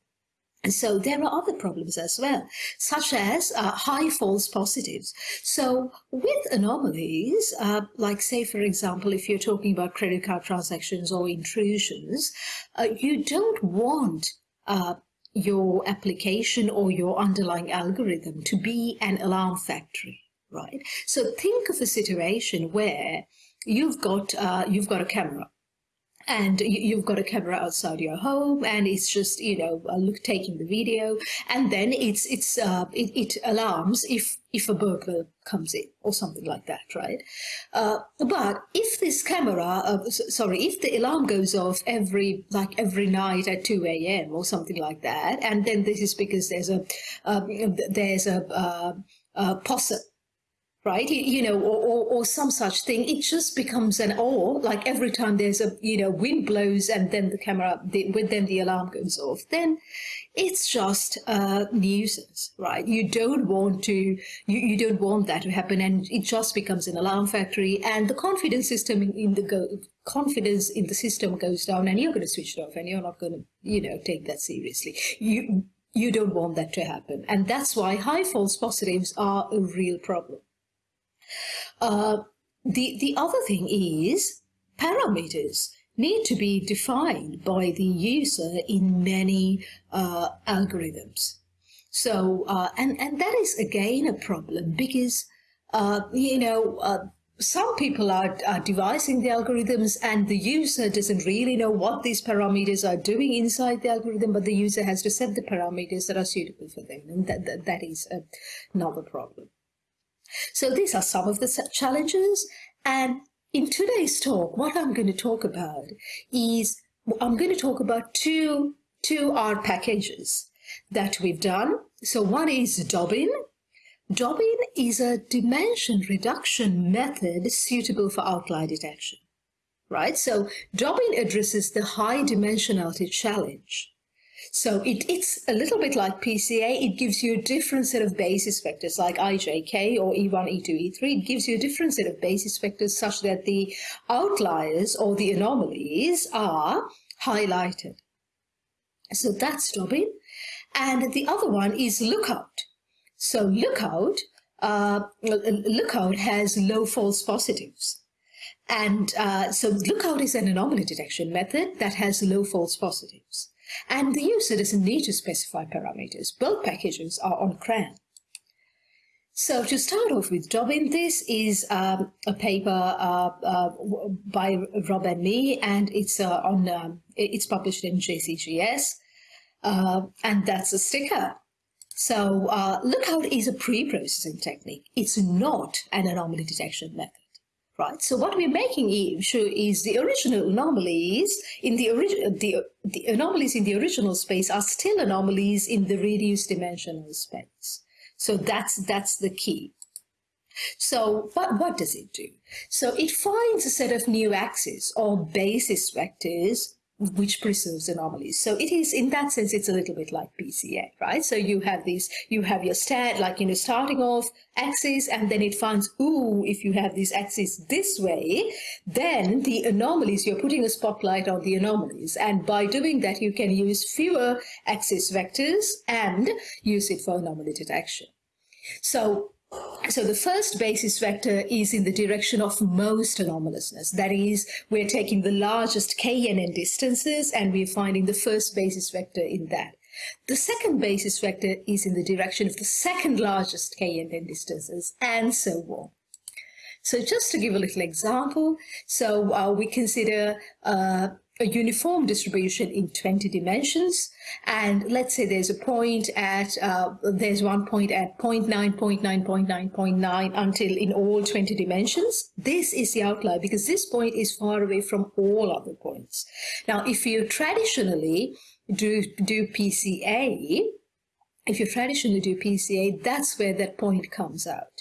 And so there are other problems as well, such as uh, high false positives. So with anomalies, uh, like say, for example, if you're talking about credit card transactions or intrusions, uh, you don't want uh, your application or your underlying algorithm to be an alarm factory right? So think of a situation where you've got uh, you've got a camera and you've got a camera outside your home and it's just you know uh, look taking the video. And then it's it's uh, it, it, alarms if if a burglar comes in or something like that right? Uh, but if this camera uh, sorry if the alarm goes off every like every night at 2 a.m or something like that and then this is because there's a um, there's a, uh, a possum right? You, know, or, or, or, some such thing. It just becomes an awe. Like every time there's a, you know, wind blows and then the camera, the, then the alarm goes off. Then it's just a nuisance, right? You don't want to, you, you don't want that to happen, and it just becomes an alarm factory. And the confidence system in, in the go, confidence in the system goes down, and you're going to switch it off, and you're not going to, you know, take that seriously. You you don't want that to happen, and that's why high false positives are a real problem. Uh, the, the other thing is parameters need to be defined by the user in many uh, algorithms. So, uh, and, and that is again a problem because, uh, you know, uh, some people are, are devising the algorithms and the user doesn't really know what these parameters are doing inside the algorithm, but the user has to set the parameters that are suitable for them. And that, that, that is another problem. So these are some of the challenges. And in today's talk, what I'm going to talk about is I'm going to talk about two, two R packages that we've done. So one is Dobin. Dobin is a dimension reduction method suitable for outlier detection, right? So Dobin addresses the high dimensionality challenge. So it, it's a little bit like PCA. It gives you a different set of basis vectors like IJK or E1, E2, E3. It gives you a different set of basis vectors such that the outliers or the anomalies are highlighted. So that's Dobin. And the other one is Lookout. So Lookout, uh, Lookout has low false positives. And uh, so Lookout is an anomaly detection method that has low false positives. And the user doesn't need to specify parameters. Both packages are on CRAN. So to start off with Dobin, this is um, a paper uh, uh, by Rob and me, and it's uh, on um, it's published in JCGS, uh, and that's a sticker. So uh, lookout is a pre-processing technique. It's not an anomaly detection method right? So what we're making sure is the original anomalies in the original the, the anomalies in the original space are still anomalies in the reduced dimensional space. So that's that's the key. So what, what does it do? So it finds a set of new axes or basis vectors which preserves anomalies. So it is, in that sense, it's a little bit like PCA, right? So you have these, you have your stat, like, you know, starting off axis, and then it finds, ooh, if you have these axes this way, then the anomalies, you're putting a spotlight on the anomalies. And by doing that, you can use fewer axis vectors and use it for anomaly detection. So so the first basis vector is in the direction of most anomalousness. That is, we're taking the largest k and n distances and we're finding the first basis vector in that. The second basis vector is in the direction of the second largest k and n distances and so on. So just to give a little example, so uh, we consider uh, a uniform distribution in 20 dimensions. And let's say there's a point at, uh, there's one point at 0 0.9, 0 0.9, 0 0.9, 0.9 until in all 20 dimensions. This is the outlier because this point is far away from all other points. Now, if you traditionally do, do PCA, if you traditionally do PCA, that's where that point comes out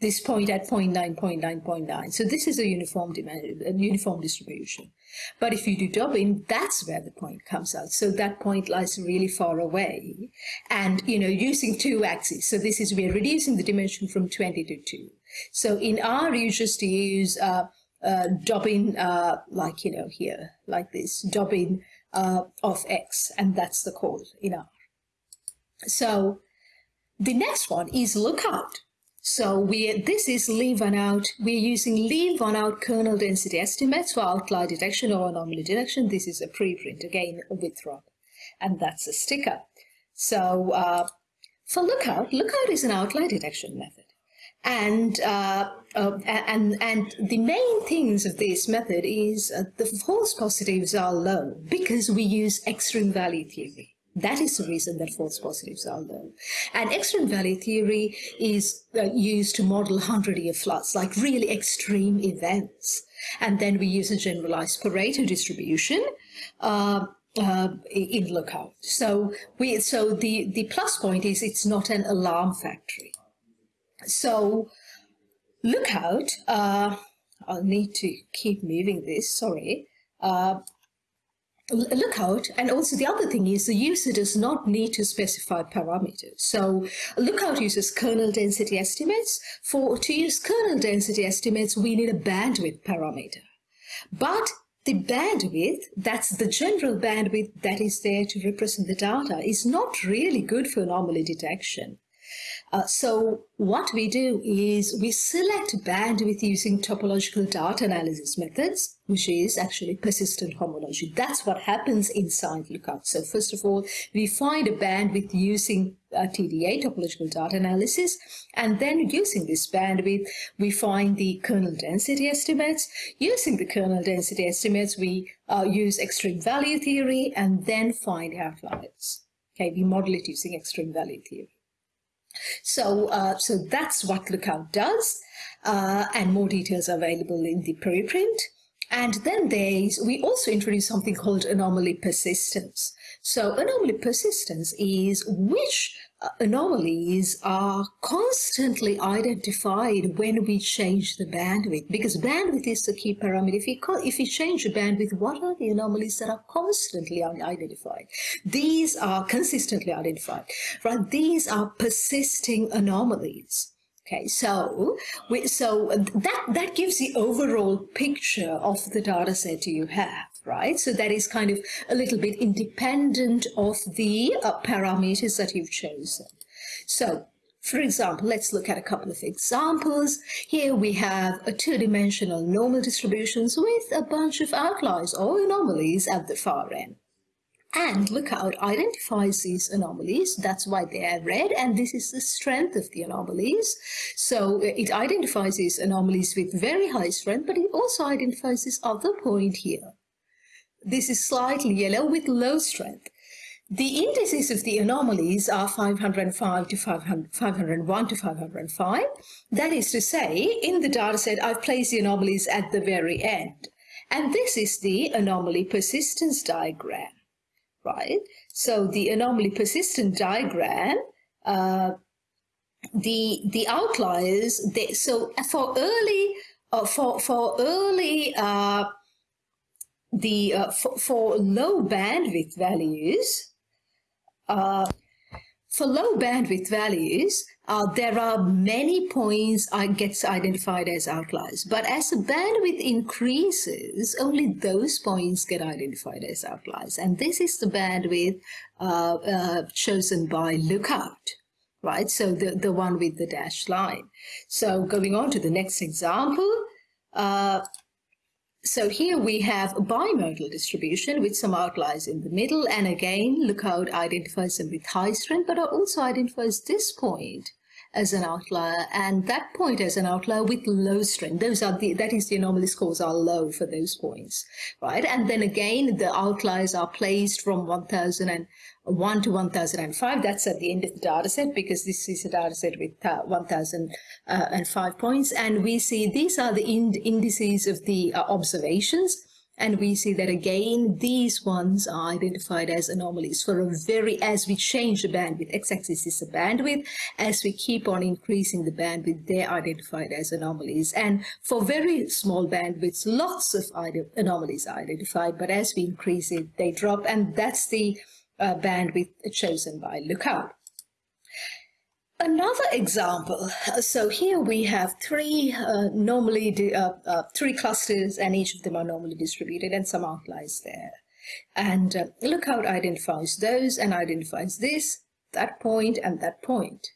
this point at 0 0.9, 0 0.9, 0.9. So this is a uniform dimension, a uniform distribution. But if you do Dobin, that's where the point comes out. So that point lies really far away. And, you know, using two axes. So this is, we're reducing the dimension from 20 to 2. So in R, you just use uh, uh, Dobin, uh, like, you know, here, like this, Dobin uh, of X. And that's the call in R. So the next one is lookout. So we this is leave one out. We're using leave one out kernel density estimates for outlier detection or anomaly detection. This is a preprint again with Rob, and that's a sticker. So uh, for lookout, lookout is an outlier detection method. And, uh, uh, and, and the main things of this method is uh, the false positives are low because we use extreme value theory. That is the reason that false positives are low. And extreme value theory is uh, used to model 100-year floods, like really extreme events. And then we use a generalized Pareto distribution uh, uh, in lookout. So we so the the plus point is it's not an alarm factory. So lookout. Uh, I'll need to keep moving this. Sorry. Uh, Lookout, and also the other thing is the user does not need to specify parameters. So Lookout uses kernel density estimates. For to use kernel density estimates, we need a bandwidth parameter. But the bandwidth, that's the general bandwidth that is there to represent the data, is not really good for anomaly detection. Uh, so what we do is we select bandwidth using topological data analysis methods, which is actually persistent homology. That's what happens inside Lookout. So first of all, we find a bandwidth using uh, TDA, topological data analysis, and then using this bandwidth, we find the kernel density estimates. Using the kernel density estimates, we uh, use extreme value theory and then find outliers. Okay, we model it using extreme value theory. So, uh, so that's what Lookout does, uh, and more details are available in the preprint. And then there's, we also introduce something called anomaly persistence. So anomaly persistence is which Uh, anomalies are constantly identified when we change the bandwidth because bandwidth is the key parameter. If you, if you change the bandwidth, what are the anomalies that are constantly identified? These are consistently identified, right? These are persisting anomalies. Okay, so we, so that that gives the overall picture of the data set you have right? So that is kind of a little bit independent of the uh, parameters that you've chosen. So for example, let's look at a couple of examples. Here we have a two-dimensional normal distributions with a bunch of outliers or anomalies at the far end. And Lookout identifies these anomalies. That's why they are red. And this is the strength of the anomalies. So uh, it identifies these anomalies with very high strength, but it also identifies this other point here. This is slightly yellow with low strength. The indices of the anomalies are 505 to 500, 501 to 505. That is to say, in the dataset, I've placed the anomalies at the very end. And this is the anomaly persistence diagram, right? So the anomaly persistence diagram, uh, the the outliers, they, so for early, uh, for, for early uh, the uh, for, for, low bandwidth values, uh, for low bandwidth values, uh, there are many points uh, gets identified as outliers. But as the bandwidth increases, only those points get identified as outliers. And this is the bandwidth uh, uh, chosen by Lookout, right? So the, the one with the dashed line. So going on to the next example, uh, so here we have a bimodal distribution with some outliers in the middle. And again, Lookout identifies them with high strength, but also identifies this point as an outlier and that point as an outlier with low strength. Those are the, that is the anomaly scores are low for those points, right? And then again, the outliers are placed from 1001 to 1005. That's at the end of the data set because this is a data set with uh, 1005 points. And we see these are the ind indices of the uh, observations and we see that again, these ones are identified as anomalies for a very, as we change the bandwidth, x-axis is the bandwidth, as we keep on increasing the bandwidth, they're identified as anomalies. And for very small bandwidths, lots of anomalies are identified, but as we increase it, they drop, and that's the uh, bandwidth chosen by Lookout. Another example, so here we have three uh, normally, uh, uh, three clusters and each of them are normally distributed and some outliers there. And uh, Lookout identifies those and identifies this, that point and that point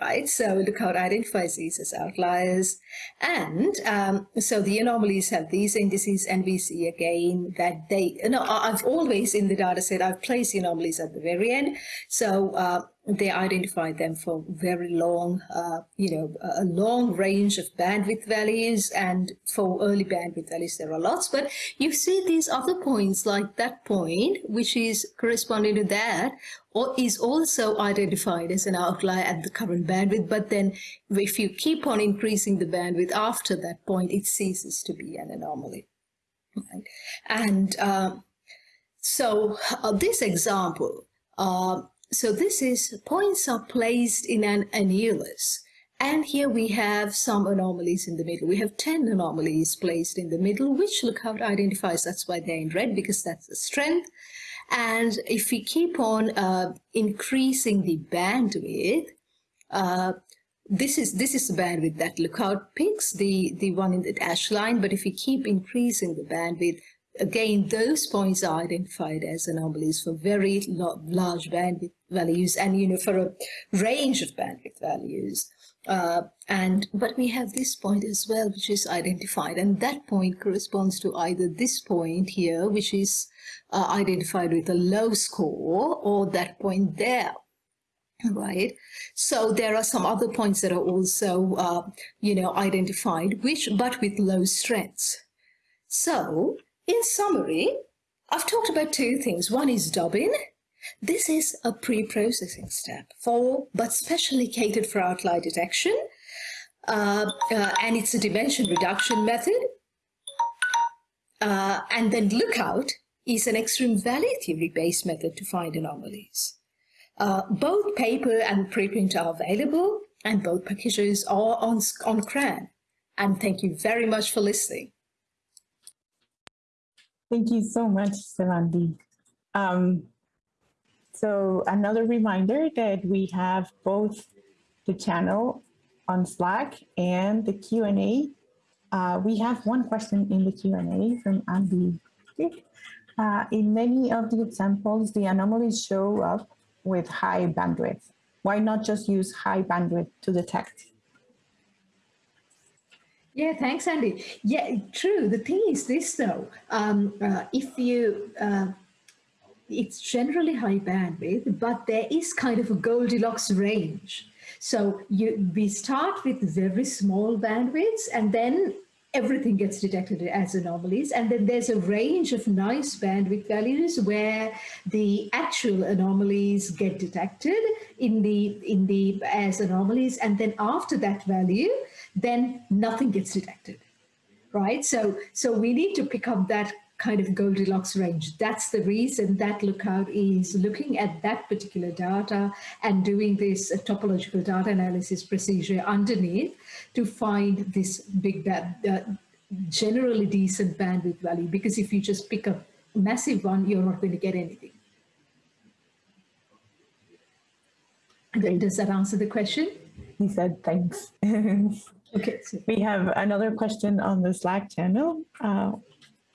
right? So Lookout identifies these as outliers. And um, so the anomalies have these indices and we see again that they, know, I've always in the data set, I've placed the anomalies at the very end. So uh, they identify them for very long, uh, you know, a long range of bandwidth values and for early bandwidth values there are lots, but you see these other points like that point, which is corresponding to that, or is also identified as an outlier at the current bandwidth, but then if you keep on increasing the bandwidth after that point, it ceases to be an anomaly. Right? And um, so uh, this example, uh, so this is points are placed in an annulus. And here we have some anomalies in the middle. We have 10 anomalies placed in the middle, which Lookout identifies. That's why they're in red, because that's the strength. And if we keep on uh, increasing the bandwidth, uh, this is this is the bandwidth that Lookout picks, the, the one in the dashed line. But if we keep increasing the bandwidth, again, those points are identified as anomalies for very large bandwidth values and, you know, for a range of bandwidth values. Uh, and but we have this point as well, which is identified, and that point corresponds to either this point here, which is uh, identified with a low score, or that point there right so there are some other points that are also uh, you know identified which but with low strengths so in summary, I've talked about two things. One is dubbing. This is a pre-processing step for, but specially catered for outlier detection. Uh, uh, and it's a dimension reduction method. Uh, and then lookout is an extreme value theory based method to find anomalies. Uh, both paper and preprint are available and both packages are on, on CRAN. And thank you very much for listening. Thank you so much, Sevvandi. Um, so another reminder that we have both the channel on Slack and the Q&A. Uh, we have one question in the Q&A from Andy. Uh, in many of the examples, the anomalies show up with high bandwidth. Why not just use high bandwidth to detect? Yeah, thanks, Andy. Yeah, true. The thing is this, though, um, uh, if you, uh, it's generally high bandwidth, but there is kind of a Goldilocks range. So you, we start with very small bandwidths and then everything gets detected as anomalies. And then there's a range of nice bandwidth values where the actual anomalies get detected in the, in the, as anomalies. And then after that value, then nothing gets detected, right? So, so we need to pick up that kind of Goldilocks range. That's the reason that Lookout is looking at that particular data and doing this uh, topological data analysis procedure underneath to find this big, uh, generally decent bandwidth value. Because if you just pick a massive one, you're not going to get anything. Does that answer the question? He said, thanks. Okay. So we have another question on the Slack channel uh,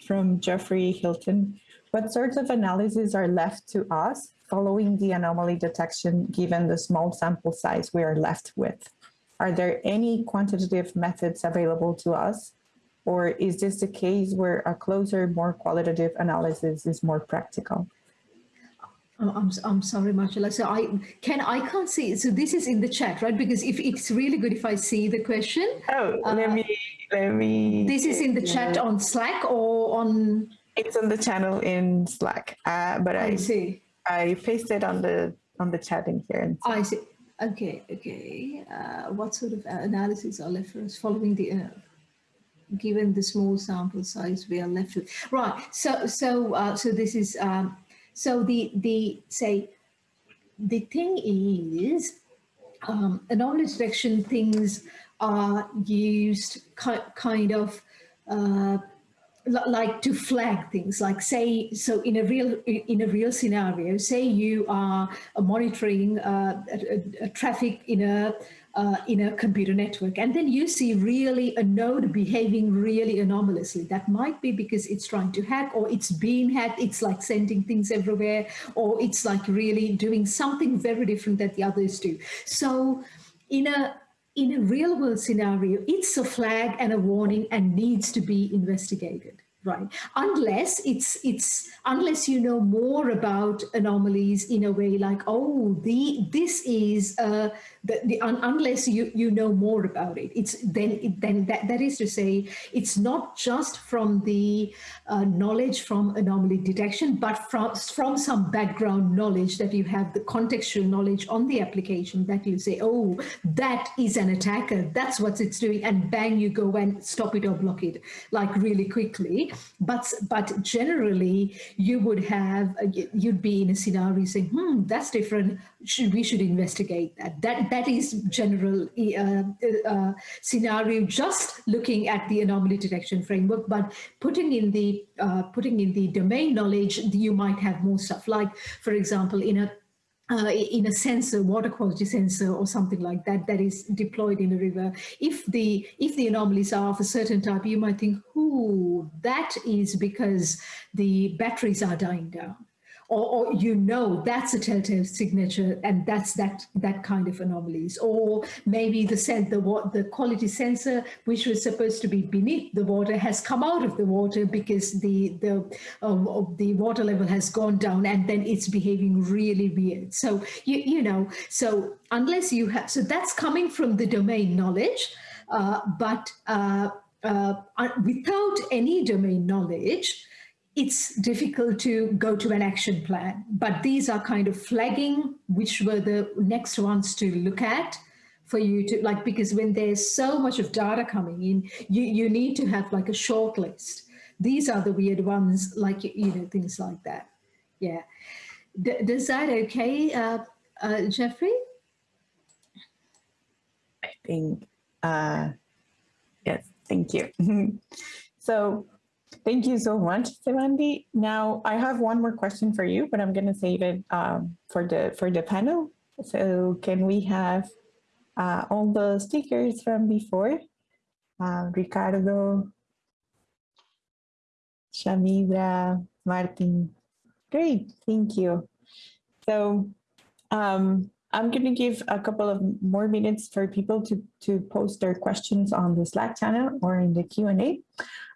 from Jeffrey Hilton. What sorts of analyses are left to us following the anomaly detection given the small sample size we are left with? Are there any quantitative methods available to us? Or is this the case where a closer, more qualitative analysis is more practical? I'm, I'm, I'm sorry, Marcella. So I can I can't see. So this is in the chat, right? Because if it's really good if I see the question. Oh, let Uh, me, let me. This is in the chat on Slack or on. It's on the channel in Slack, uh, but I I, see. I pasted on the, on the chat in here. And I see. Okay. Okay. Uh, what sort of analysis are left for us following the? Uh, given the small sample size we are left with right so so uh, so this is um so the the say the thing is um anomaly detection things are used ki- kind of uh like to flag things like say so in a real in a real scenario say you are monitoring uh, a- a traffic in a uh, in a computer network and then you see really a node behaving really anomalously. That might be because it's trying to hack or it's being hacked it's like sending things everywhere or it's like really doing something very different that the others do. So in a in a real world scenario, it's a flag and a warning and needs to be investigated, right? Unless it's it's unless you know more about anomalies in a way like oh the this is uh the, the un, unless you you know more about it it's then it, then that, that is to say it's not just from the uh, knowledge from anomaly detection but from from some background knowledge that you have the contextual knowledge on the application that you say oh that is an attacker that's what it's doing and bang you go and stop it or block it like really quickly. But but generally you would have uh, you'd be in a scenario saying hmm that's different should we should investigate that. That that is general uh, uh, scenario just looking at the anomaly detection framework but putting in the uh, putting in the domain knowledge you might have more stuff like for example in a uh, in a sensor, water quality sensor or something like that, that is deployed in a river. If the if the anomalies are of a certain type, you might think, "Ooh, that is because the batteries are dying down." Or, or you know that's a telltale signature and that's that that kind of anomalies. Or maybe the sen- the what the quality sensor which was supposed to be beneath the water has come out of the water because the the um, the water level has gone down and then it's behaving really weird. So you you know so unless you have so that's coming from the domain knowledge uh, but uh, uh, uh, without any domain knowledge it's difficult to go to an action plan. But these are kind of flagging, which were the next ones to look at for you to like, because when there's so much of data coming in, you, you need to have like a short list. These are the weird ones, like, you know, things like that. Yeah. D- does that okay, uh, uh, Jeffrey? I think, uh, yes, thank you. so thank you so much, Sevvandi. Now I have one more question for you, but I'm going to save it um, for the for the panel. So can we have uh, all the speakers from before? Uh, Ricardo, Shamindra, Martin. Great, thank you. So um, I'm going to give a couple of more minutes for people to, to post their questions on the Slack channel or in the Q&A.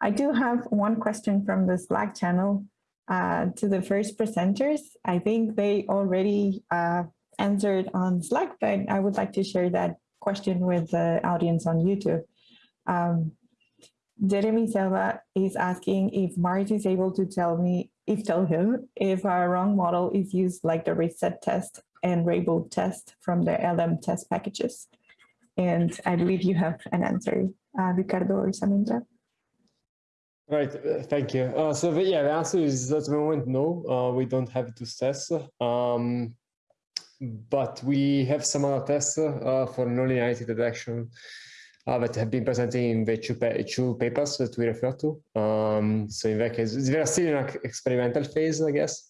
I do have one question from the Slack channel uh, to the first presenters. I think they already uh, answered on Slack, but I would like to share that question with the audience on YouTube. Um, Jeremy Selva is asking if maars is able to tell me, if tell him, if a wrong model is used like the reset test and Rainbow test from the lmtest packages. And I believe you have an answer, uh, Ricardo or Shamindra. Right, uh, thank you. Uh, so the, yeah, the answer is at the moment no. Uh, we don't have those tests, um, but we have some other tests uh, for nonlinearity detection uh, that have been presented in the two, pa two papers that we refer to. Um, so in that case, they are still in an experimental phase, I guess,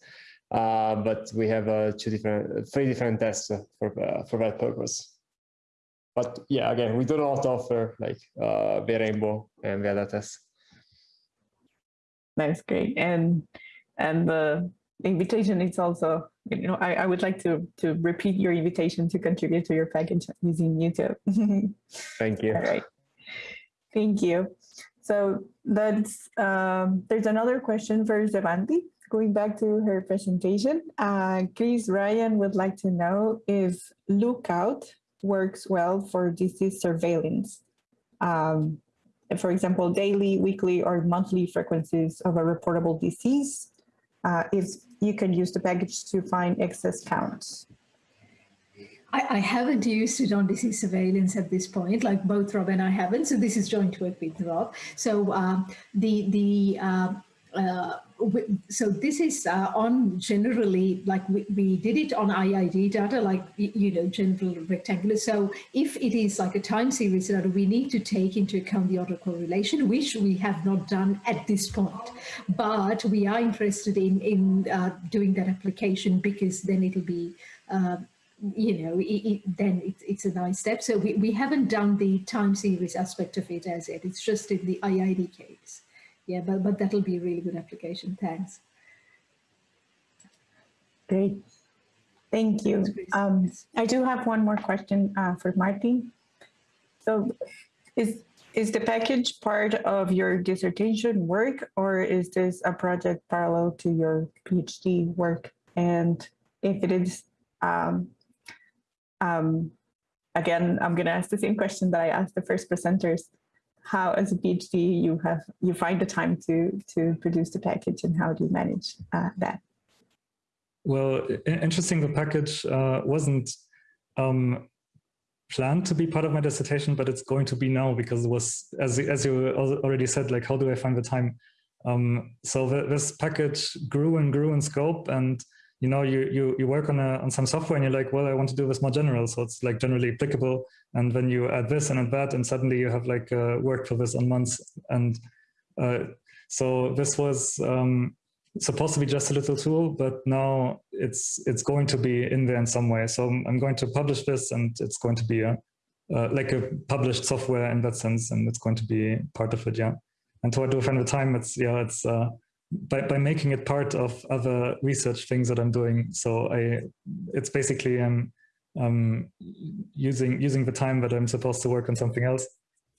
uh, but we have uh, two different, three different tests for uh, for that purpose. But yeah, again, we do not offer like uh, the rainbow and the other tests. That's great. And and the invitation is also, you know, I, I would like to to repeat your invitation to contribute to your package using YouTube. Thank you. All right. Thank you. So that's um, there's another question for Sevvandi. Going back to her presentation, uh, Chris Ryan would like to know if Lookout works well for disease surveillance. Um, for example, daily, weekly, or monthly frequencies of a reportable disease, uh, if you can use the package to find excess counts. I, I, haven't used it on disease surveillance at this point, like both Rob and I haven't. So this is joint work with Rob. So um, the the uh, uh, so this is uh, on generally like we, we did it on IID data like you know general rectangular so if it is like a time series data we need to take into account the autocorrelation which we have not done at this point but we are interested in in uh, doing that application because then it'll be uh, you know, it, it, then it, it's a nice step. So we, we haven't done the time series aspect of it as yet. It's just in the IID case yeah, but, but that'll be a really good application. Thanks. Great. Thank you. Um, I do have one more question uh, for Martin. So is, is the package part of your dissertation work or is this a project parallel to your PhD work? And if it is, um, um, again, I'm gonna ask the same question that I asked the first presenters how as a PhD you have you find the time to to produce the package and how do you manage uh, that? Well, interesting. The package uh, wasn't um, planned to be part of my dissertation, but it's going to be now because it was, as as you already said, like how do I find the time? Um, so the, this package grew and grew in scope, and you know, you you you work on a on some software, and you're like, well, I want to do this more general, so it's like generally applicable. And then you add this and add that and suddenly you have like uh, worked for this on months. And uh, so this was um, supposed to be just a little tool but now it's it's going to be in there in some way. So i'm going to publish this and it's going to be a uh, like a published software in that sense. And it's going to be part of it yeah. And toward the end of time it's yeah it's uh, by, by making it part of other research things that i'm doing so i it's basically um um, using using the time that I'm supposed to work on something else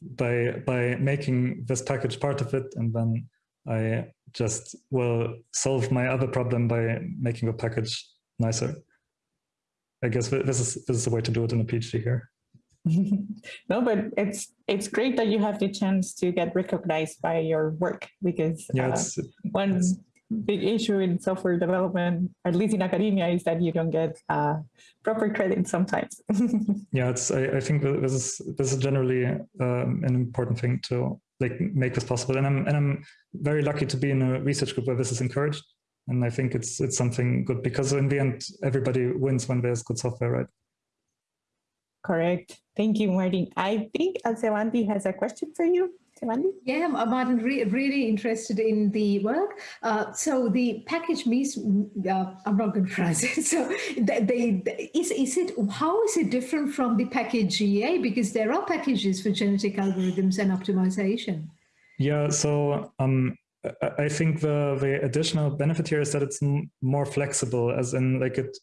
by by making this package part of it, and then I just will solve my other problem by making the package nicer. I guess this is this is the way to do it in a PhD here. no, but it's it's great that you have the chance to get recognized by your work because yeah, uh, one big issue in software development, at least in academia, is that you don't get uh, proper credit sometimes. yeah, it's. I, I, think this is this is generally um, an important thing to like make this possible, and I'm and I'm very lucky to be in a research group where this is encouraged, and I think it's it's something good because in the end, everybody wins when there's good software, right? Correct. Thank you, Martin. I think Sevvandi has a question for you. Yeah, Martin, re really interested in the work. Uh, so the package means, uh, I'm not going to pronounce it. So they, they, is, is it, how is it different from the package GA? Because there are packages for genetic algorithms and optimization. Yeah, so um, I think the, the additional benefit here is that it's more flexible, as in like it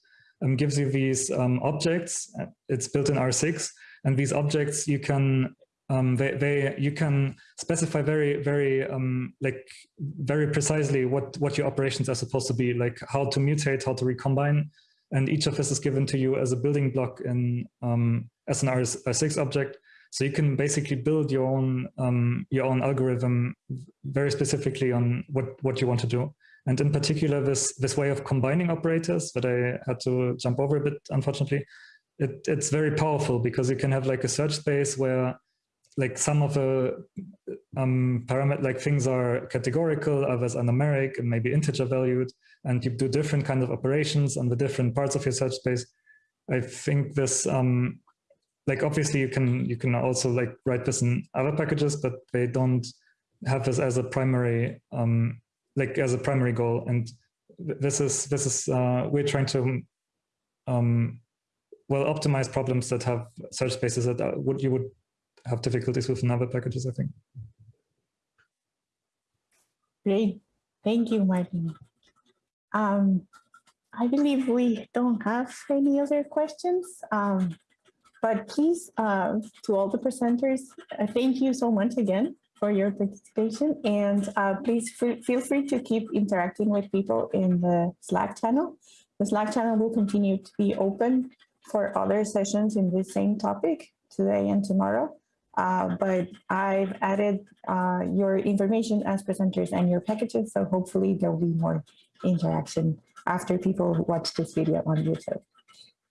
um, gives you these um, objects. It's built in R6, and these objects you can um, they, they you can specify very very um, like very precisely what what your operations are supposed to be like how to mutate how to recombine. And each of this is given to you as a building block in um, as an R6 object. So you can basically build your own um, your own algorithm very specifically on what what you want to do and in particular this this way of combining operators that I had to jump over a bit unfortunately it, it's very powerful because you can have like a search space where like some of the um, parameter like things are categorical, others are numeric and maybe integer valued, and you do different kind of operations on the different parts of your search space. I think this um, like obviously you can you can also like write this in other packages, but they don't have this as a primary um, like as a primary goal. And this is this is uh, we're trying to um, well optimize problems that have search spaces that uh, would you would have difficulties with other packages, I think. Great. Thank you, Martin. Um, I believe we don't have any other questions, um, but please, uh, to all the presenters, uh, thank you so much again for your participation. And uh, please feel free to keep interacting with people in the Slack channel. The Slack channel will continue to be open for other sessions in this same topic today and tomorrow. Uh, but I've added uh, your information as presenters and your packages, so hopefully there'll be more interaction after people watch this video on YouTube.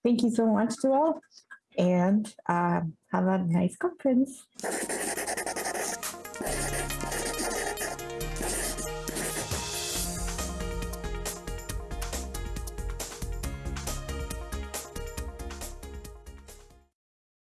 Thank you so much to all, and uh, have a nice conference.